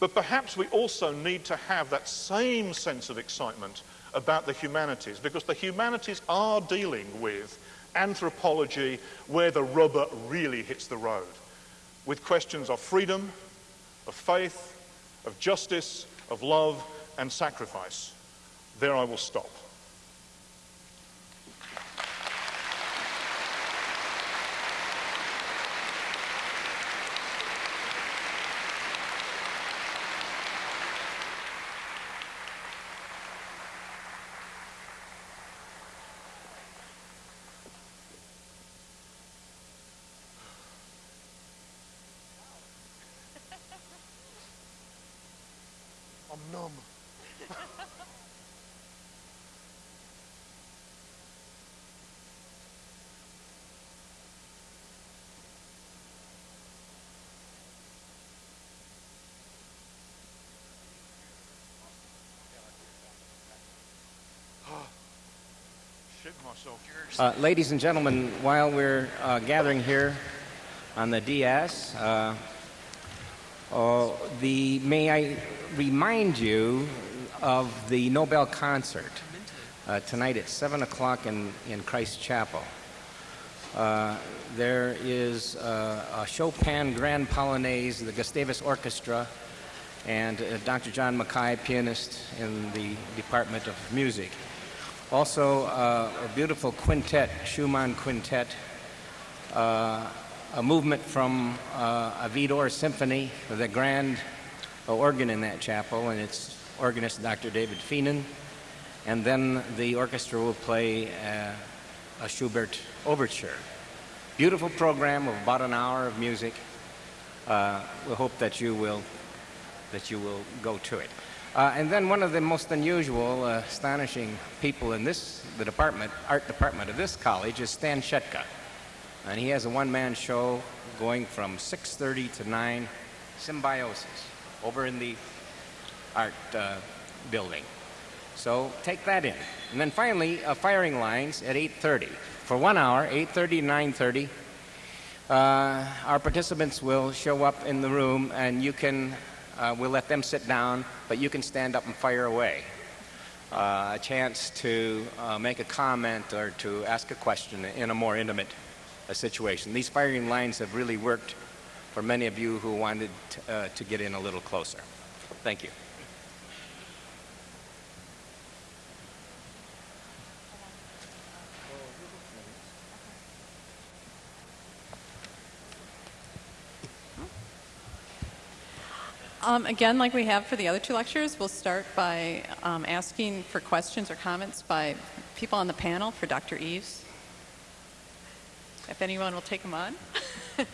But perhaps we also need to have that same sense of excitement about the humanities, because the humanities are dealing with anthropology where the rubber really hits the road, with questions of freedom, of faith, of justice, of love, and sacrifice. There I will stop. Uh, ladies and gentlemen, while we're uh, gathering here on the DS, uh, uh, the, may I remind you of the Nobel concert uh, tonight at 7 o'clock in, in Christ Chapel. Uh, there is a Chopin Grand Polonaise, the Gustavus Orchestra, and Dr. John Mackay, pianist in the Department of Music. Also, uh, a beautiful quintet, Schumann Quintet, uh, a movement from uh, a Widor Symphony a grand organ in that chapel, and its organist, Dr. David Fienen. And then the orchestra will play uh, a Schubert overture. Beautiful program of about an hour of music. Uh, we hope that you will that you will go to it. Uh, and then one of the most unusual, uh, astonishing people in this, the department, art department of this college is Stan Shetka. And he has a one-man show going from 6.30 to 9, Symbiosis, over in the art uh, building. So take that in. And then finally, uh, firing lines at 8.30. For one hour, 8.30 to 9.30, uh, our participants will show up in the room and you can uh, we'll let them sit down, but you can stand up and fire away. Uh, a chance to uh, make a comment or to ask a question in a more intimate uh, situation. These firing lines have really worked for many of you who wanted uh, to get in a little closer. Thank you. Um, again, like we have for the other two lectures, we'll start by um, asking for questions or comments by people on the panel for Dr. Eaves. If anyone will take them on. (laughs)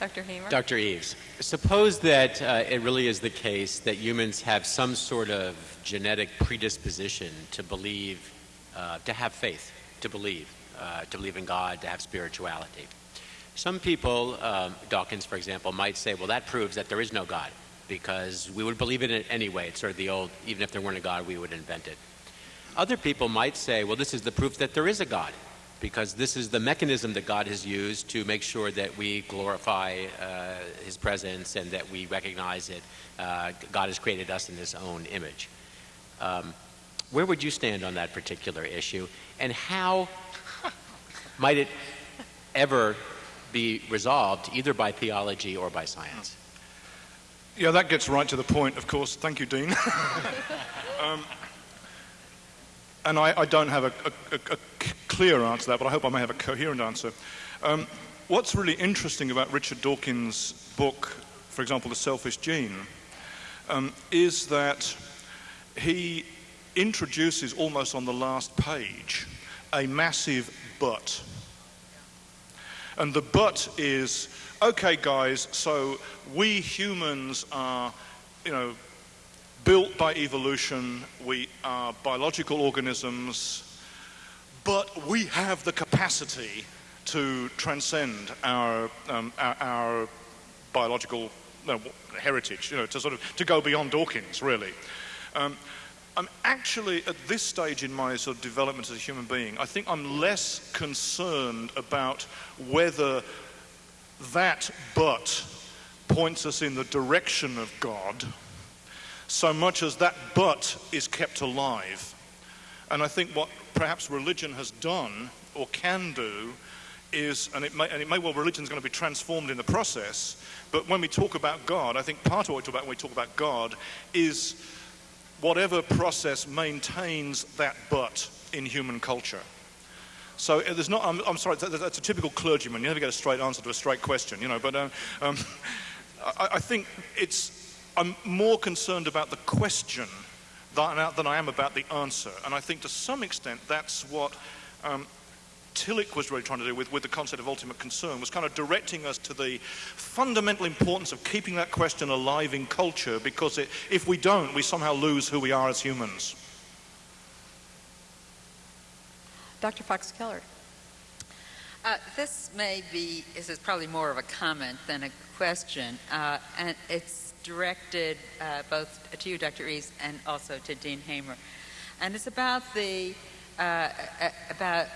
Dr. Hamer? Dr. Eaves, suppose that uh, it really is the case that humans have some sort of genetic predisposition to believe, uh, to have faith, to believe, uh, to believe in God, to have spirituality. Some people, um, Dawkins for example, might say, well, that proves that there is no God because we would believe in it anyway. It's sort of the old, even if there weren't a God, we would invent it. Other people might say, well, this is the proof that there is a God because this is the mechanism that God has used to make sure that we glorify uh, His presence and that we recognize that uh, God has created us in His own image. Um, where would you stand on that particular issue, and how might it ever be resolved, either by theology or by science? Yeah, that gets right to the point, of course. Thank you, Dean. (laughs) um, and I, I, don't have a, a, a, clear answer to that, but I hope I may have a coherent answer. Um, what's really interesting about Richard Dawkins' book, for example, The Selfish Gene, um, is that he introduces almost on the last page a massive but. And the but is okay, guys, so we humans are, you know, built by evolution, we are biological organisms, but we have the capacity to transcend our, um, our, our, biological heritage, you know, to sort of to go beyond Dawkins, really. Um, I'm actually at this stage in my sort of development as a human being, I think I'm less concerned about whether that but points us in the direction of God so much as that but is kept alive. And I think what perhaps religion has done or can do is, and it may, and it may well, religion is going to be transformed in the process, but when we talk about God, I think part of what we talk about when we talk about God is whatever process maintains that but in human culture. So uh, there's not, I'm, I'm sorry, that's a typical clergyman. You never get a straight answer to a straight question, you know, but um, um, (laughs) I, I think it's, I'm more concerned about the question than, than I am about the answer. And I think to some extent that's what um, Tillich was really trying to do with, with the concept of ultimate concern, was kind of directing us to the fundamental importance of keeping that question alive in culture because it, if we don't, we somehow lose who we are as humans. Dr. Fox Keller. Uh, this may be, this is probably more of a comment than a question, uh, and it's directed uh, both to you, Dr. Eaves, and also to Dean Hamer. And it's about the, uh, about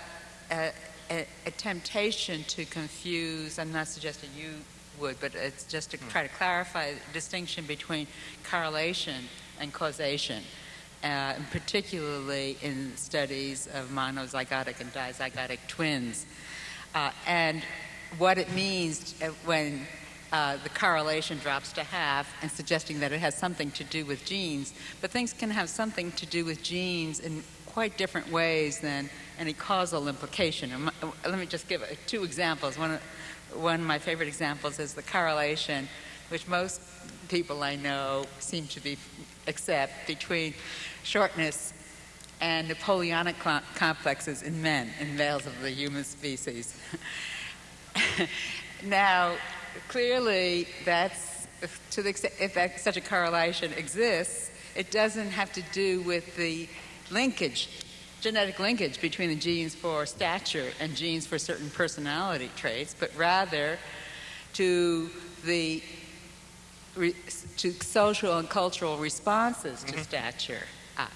a, a, a, temptation to confuse, I'm not suggesting you would, but it's just to hmm. try to clarify the distinction between correlation and causation, uh, particularly in studies of monozygotic and dizygotic twins, uh, and what it means uh, when uh, the correlation drops to half and suggesting that it has something to do with genes, but things can have something to do with genes in quite different ways than any causal implication. Let me just give two examples. One, one of my favorite examples is the correlation, which most people I know seem to be accept between shortness and Napoleonic complexes in men, in males of the human species. (laughs) now, clearly, that's to the extent if that, such a correlation exists, it doesn't have to do with the linkage genetic linkage between the genes for stature and genes for certain personality traits, but rather to the to social and cultural responses to mm-hmm. stature. Ah.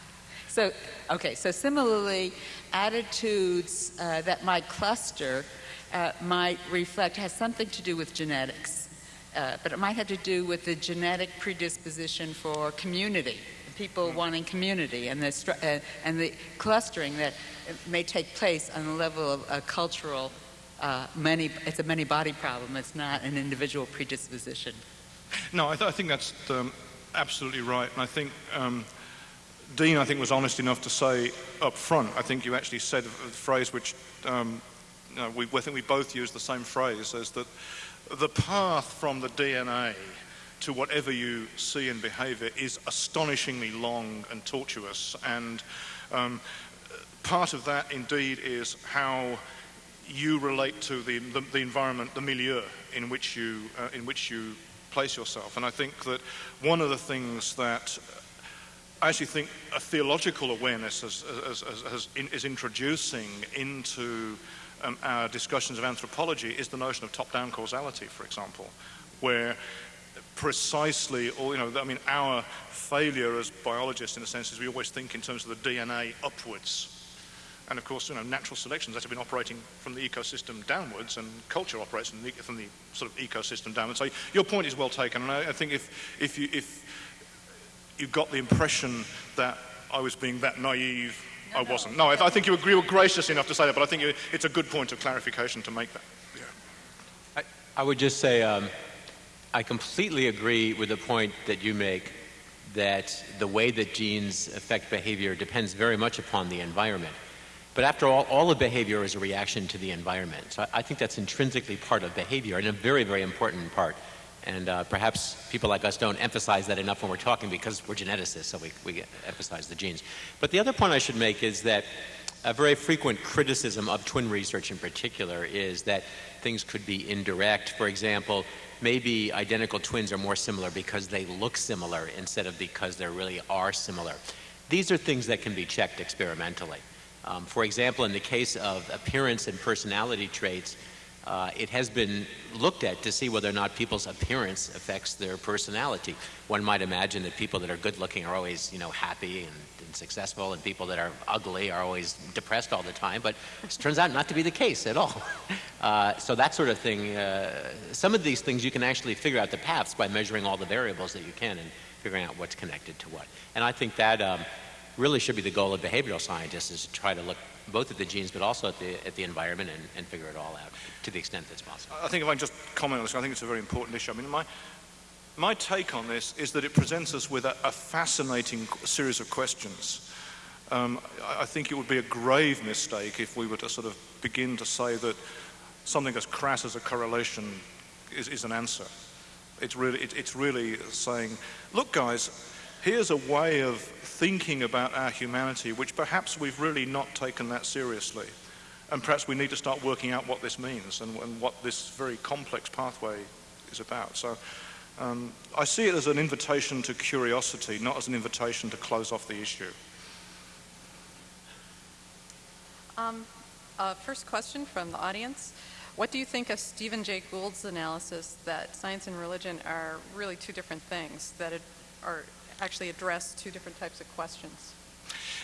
So, okay, so similarly, attitudes uh, that might cluster uh, might reflect, has something to do with genetics, uh, but it might have to do with the genetic predisposition for community people wanting community and the, uh, and the clustering that may take place on the level of a cultural uh, many, it's a many body problem. It's not an individual predisposition. (laughs) No, I, th- I think that's um, absolutely right. And I think um, Dean, I think, was honest enough to say up front, I think you actually said a phrase which um, we, I think we both use the same phrase, is that the path from the DNA to whatever you see in behavior is astonishingly long and tortuous. And um, part of that, indeed, is how you relate to the, the, the environment, the milieu in which you, uh, in which you place yourself. And I think that one of the things that I actually think a theological awareness has, has, has, is introducing into um, our discussions of anthropology is the notion of top-down causality, for example, where precisely, or, you know, I mean, our failure as biologists, in a sense, is we always think in terms of the DNA upwards. And of course, you know, natural selection that has been operating from the ecosystem downwards, and culture operates from the, from the sort of ecosystem downwards. So your point is well taken, and I, I think if, if, you, if you got the impression that I was being that naive, no, I wasn't. No, I, I, think you agree, were gracious enough to say that, but I think you, it's a good point of clarification to make that. Yeah. I, I would just say, um, I completely agree with the point that you make that the way that genes affect behavior depends very much upon the environment. But after all, all of behavior is a reaction to the environment. So I think that's intrinsically part of behavior and a very, very important part. And uh, perhaps people like us don't emphasize that enough when we're talking because we're geneticists, so we, we emphasize the genes. But the other point I should make is that a very frequent criticism of twin research in particular is that things could be indirect. For example, maybe identical twins are more similar because they look similar instead of because they really are similar. These are things that can be checked experimentally. Um, for example, in the case of appearance and personality traits, uh, it has been looked at to see whether or not people's appearance affects their personality. One might imagine that people that are good looking are always, you know, happy and, and successful, and people that are ugly are always depressed all the time. But it turns out not to be the case at all. (laughs) Uh, so that sort of thing. Uh, some of these things you can actually figure out the paths by measuring all the variables that you can and figuring out what's connected to what. And I think that um, really should be the goal of behavioral scientists is to try to look both at the genes but also at the, at the environment and, and figure it all out to the extent that's possible. I think if I can just comment on this, I think it's a very important issue. I mean, my, my take on this is that it presents us with a, a fascinating series of questions. Um, I think it would be a grave mistake if we were to sort of begin to say that something as crass as a correlation is, is an answer. It's really, it, it's really saying, look, guys, here's a way of thinking about our humanity which perhaps we've really not taken that seriously. And perhaps we need to start working out what this means and, and what this very complex pathway is about. So um, I see it as an invitation to curiosity, not as an invitation to close off the issue. Um, uh, first question from the audience. What do you think of Stephen Jay Gould's analysis that science and religion are really two different things, that it, are actually address two different types of questions?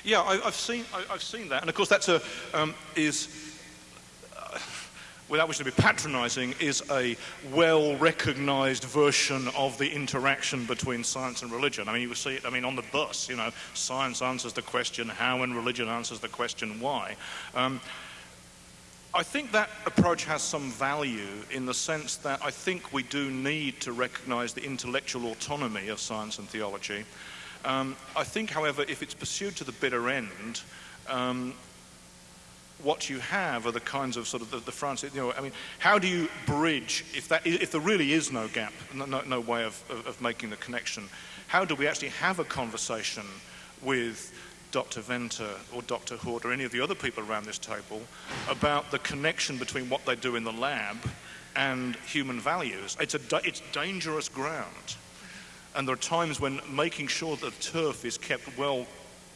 Yeah, I, have seen I, have seen that, and of course that's a um, is. Uh, without wishing to be patronizing, is a well recognized version of the interaction between science and religion. I mean, you see it, I mean, on the bus, you know, science answers the question how and religion answers the question why. Um, I think that approach has some value in the sense that I think we do need to recognize the intellectual autonomy of science and theology. Um, I think, however, if it's pursued to the bitter end, um, what you have are the kinds of sort of the, the Francis, you know, I mean, how do you bridge, if, that, if there really is no gap, no, no way of, of, of making the connection, how do we actually have a conversation with Dr. Venter or Dr. Hood or any of the other people around this table about the connection between what they do in the lab and human values. It's, a, it's dangerous ground. And there are times when making sure that the turf is kept well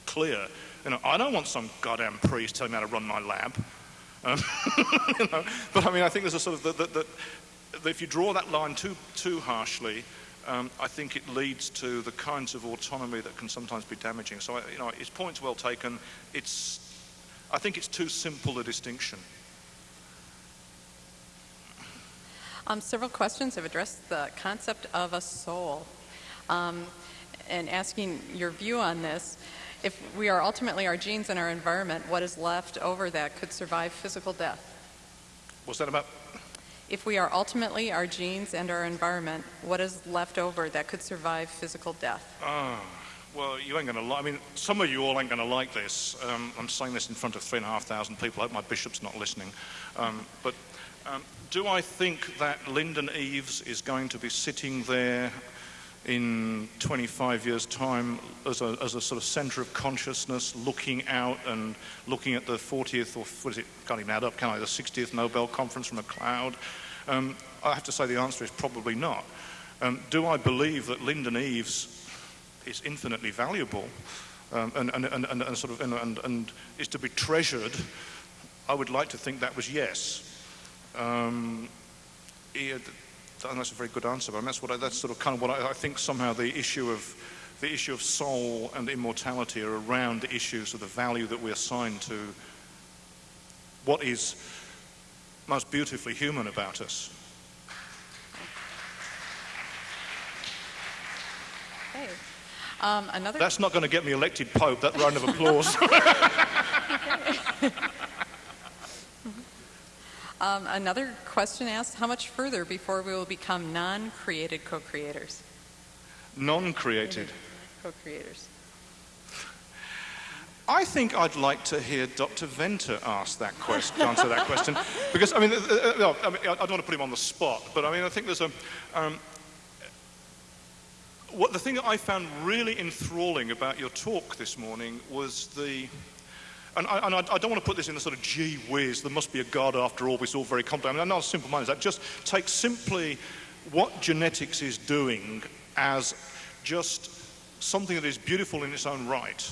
clear. You know, I don't want some goddamn priest telling me how to run my lab. (laughs) Um, you know, but I mean, I think there's a sort of that, if you draw that line too too harshly, um, I think it leads to the kinds of autonomy that can sometimes be damaging. So, you know, his point's well taken. It's, I think it's too simple a distinction. Um, several questions have addressed the concept of a soul. Um, and asking your view on this, if we are ultimately our genes and our environment, what is left over that could survive physical death? What's that about? If we are ultimately our genes and our environment, what is left over that could survive physical death? Oh, well, you ain't going to I mean, some of you all ain't going to like this. Um, I'm saying this in front of three and a half thousand people. I hope my bishop's not listening. Um, but um, do I think that Lyndon Eaves is going to be sitting there in 25 years' time as a, as a sort of center of consciousness, looking out and looking at the 40th or what is it? Can't even add up, can I? The 60th Nobel Conference from a cloud. Um, I have to say the answer is probably not. Um, do I believe that Lyndon Eaves is infinitely valuable um, and, and, and, and, sort of and, is to be treasured? I would like to think that was yes. Um, he, that's a very good answer, but that's what I, that's sort of kind of what I, I, think somehow the issue of the issue of soul and immortality are around the issues of the value that we assign to what is most beautifully human about us. Okay. Um, another. That's not going to get me elected pope. That round of applause. (laughs) Um, another question asked, how much further before we will become non-created co-creators? Non-created? Co-creators. I think I'd like to hear Dr. Venter ask that answer that question, because I mean, uh, uh, I, mean, I don't want to put him on the spot, but I mean, I think there's a. Um, what the thing that I found really enthralling about your talk this morning was the and, I, and I, don't want to put this in a sort of gee whiz, there must be a God after all, it's all very complex. I mean, I'm not a simple mind as that. Just take simply what genetics is doing as just something that is beautiful in its own right.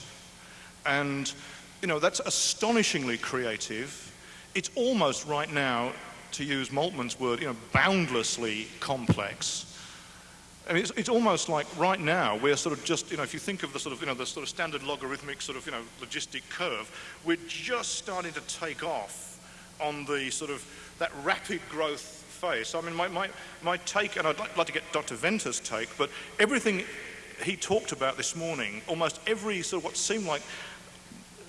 And, you know, that's astonishingly creative. It's almost right now to use Moltmann's word, you know, boundlessly complex. I mean, it's, it's almost like right now we're sort of just, you know, if you think of the sort of, you know, the sort of standard logarithmic sort of, you know, logistic curve, we're just starting to take off on the sort of that rapid growth phase. I mean, my, my, my take, and I'd like, like to get Dr. Venter's take, but everything he talked about this morning, almost every sort of what seemed like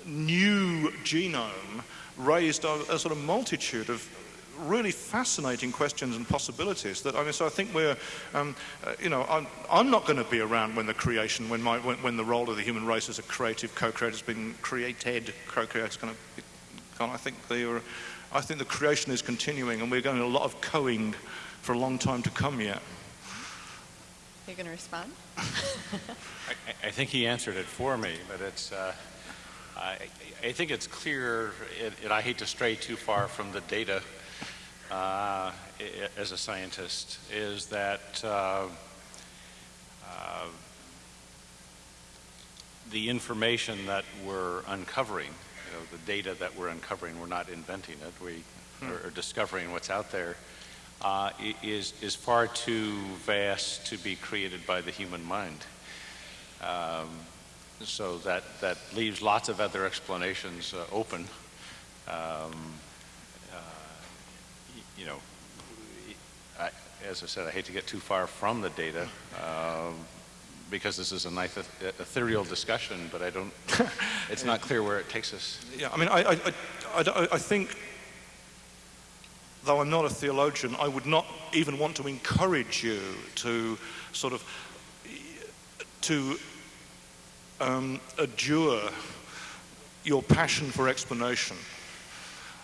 new genome raised a, a sort of multitude of really fascinating questions and possibilities that I mean so I think we're um, uh, you know I'm, I'm not going to be around when the creation when my when, when the role of the human race as a creative co-creator has been created. Co-creator is going to be gone. I think the I think the creation is continuing and we're going to a lot of coing for a long time to come yet. You're you going to respond? (laughs) I, I think he answered it for me, but it's, uh, I, I think it's clear, and- I hate to stray too far from the data uh, as a scientist, is that uh, uh, the information that we're uncovering, you know, the data that we're uncovering, we're not inventing it, we are are discovering what's out there, uh, is, is far too vast to be created by the human mind. Um, so that, that leaves lots of other explanations uh, open. Um, uh, you know, I, as I said, I hate to get too far from the data um, because this is a nice ethereal discussion, but I don't, (laughs) it's not clear where it takes us. Yeah, I mean, I, I, I, I I think, though I'm not a theologian, I would not even want to encourage you to sort of, to um, adjure your passion for explanation.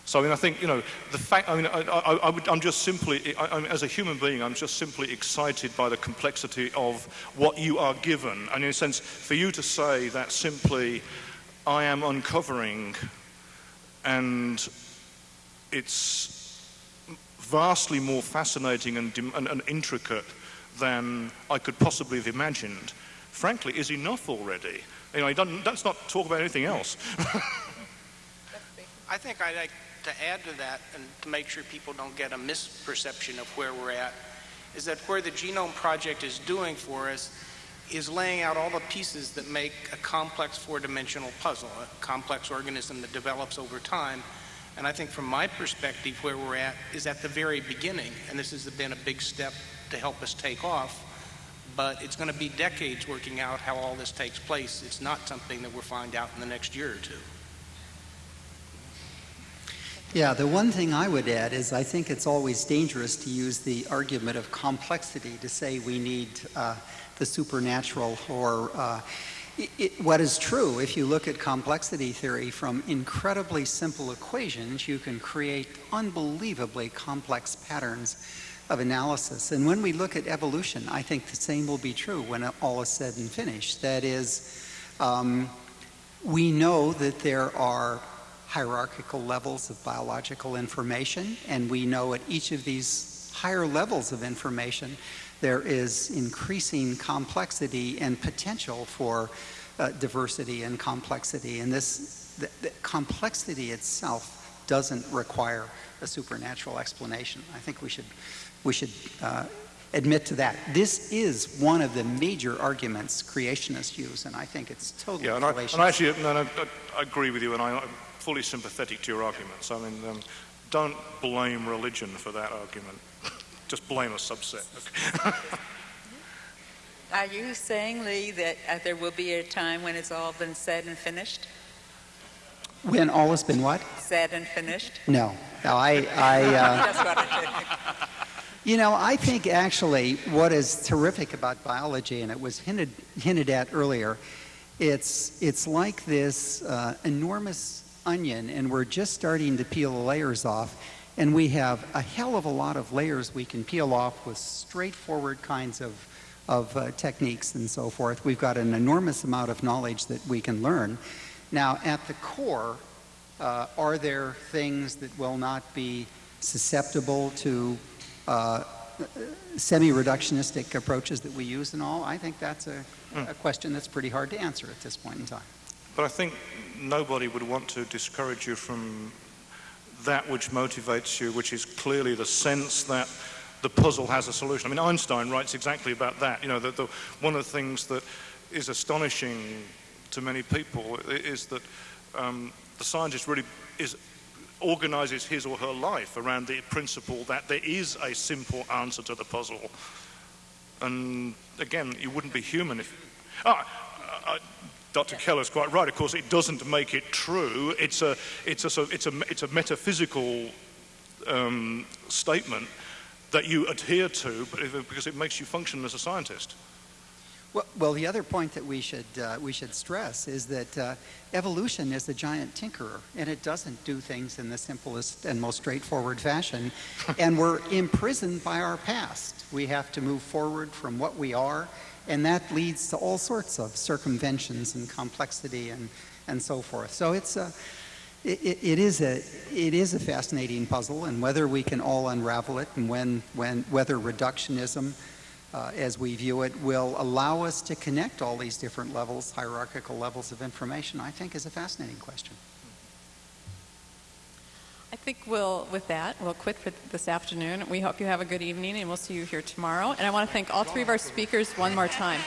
So I mean, I think you know the fact. I mean, I, I, I would, I'm just simply, I, I mean, as a human being, I'm just simply excited by the complexity of what you are given, and in a sense, for you to say that simply, I am uncovering, and it's vastly more fascinating and, and, and intricate than I could possibly have imagined. Frankly, is enough already. You know, let's not talk about anything else. (laughs) I think I'd like to add to that and to make sure people don't get a misperception of where we're at, is that where the Genome Project is doing for us is laying out all the pieces that make a complex four-dimensional puzzle, a complex organism that develops over time. And I think from my perspective, where we're at is at the very beginning, and this has been a big step to help us take off. But it's going to be decades working out how all this takes place. It's not something that we'll find out in the next year or two. Yeah, the one thing I would add is I think it's always dangerous to use the argument of complexity to say we need uh, the supernatural or uh, i i what is true, if you look at complexity theory from incredibly simple equations, you can create unbelievably complex patterns of analysis. And when we look at evolution, I think the same will be true when all is said and finished. That is, um, we know that there are hierarchical levels of biological information, and we know at each of these higher levels of information there is increasing complexity and potential for uh, diversity and complexity. And this the, the complexity itself doesn't require a supernatural explanation. I think we should we should uh, admit to that. This is one of the major arguments creationists use, and I think it's totally Yeah, and I, fallacious. and I actually, no, no, I, I agree with you, and I, I'm fully sympathetic to your arguments. I mean, um, don't blame religion for that argument. (laughs) Just blame a subset. Okay? (laughs) Are you saying, Lee, that uh, there will be a time when it's all been said and finished? when all has been what? Said and finished? No. No, I, I uh, Just wanted to. You know, I think actually what is terrific about biology, and it was hinted, hinted at earlier, it's, it's like this uh, enormous onion, and we're just starting to peel the layers off, and we have a hell of a lot of layers we can peel off with straightforward kinds of, of uh, techniques and so forth. We've got an enormous amount of knowledge that we can learn. Now, at the core, uh, are there things that will not be susceptible to uh, semi-reductionistic approaches that we use and all? I think that's a, a question that's pretty hard to answer at this point in time. But I think nobody would want to discourage you from that which motivates you, which is clearly the sense that the puzzle has a solution. I mean, Einstein writes exactly about that. You know, that the, one of the things that is astonishing to many people is that um, the scientist really is organizes his or her life around the principle that there is a simple answer to the puzzle. And again, you wouldn't be human if. Ah, uh, Dr. Keller's quite right. Of course, it doesn't make it true. It's a, it's a, it's a, it's a metaphysical um, statement that you adhere to because it makes you function as a scientist. Well, well, the other point that we should, uh, we should stress is that uh, evolution is a giant tinkerer, and it doesn't do things in the simplest and most straightforward fashion. (laughs) and we're imprisoned by our past. We have to move forward from what we are, and that leads to all sorts of circumventions and complexity and, and so forth. So it's a, it, it, is a, it is a fascinating puzzle, and whether we can all unravel it and when, when, whether reductionism uh, as we view it will allow us to connect all these different levels, hierarchical levels of information, I think is a fascinating question. I think we'll, with that, we'll quit for this afternoon. We hope you have a good evening, and we'll see you here tomorrow. And I want to thank all three of our speakers one more time.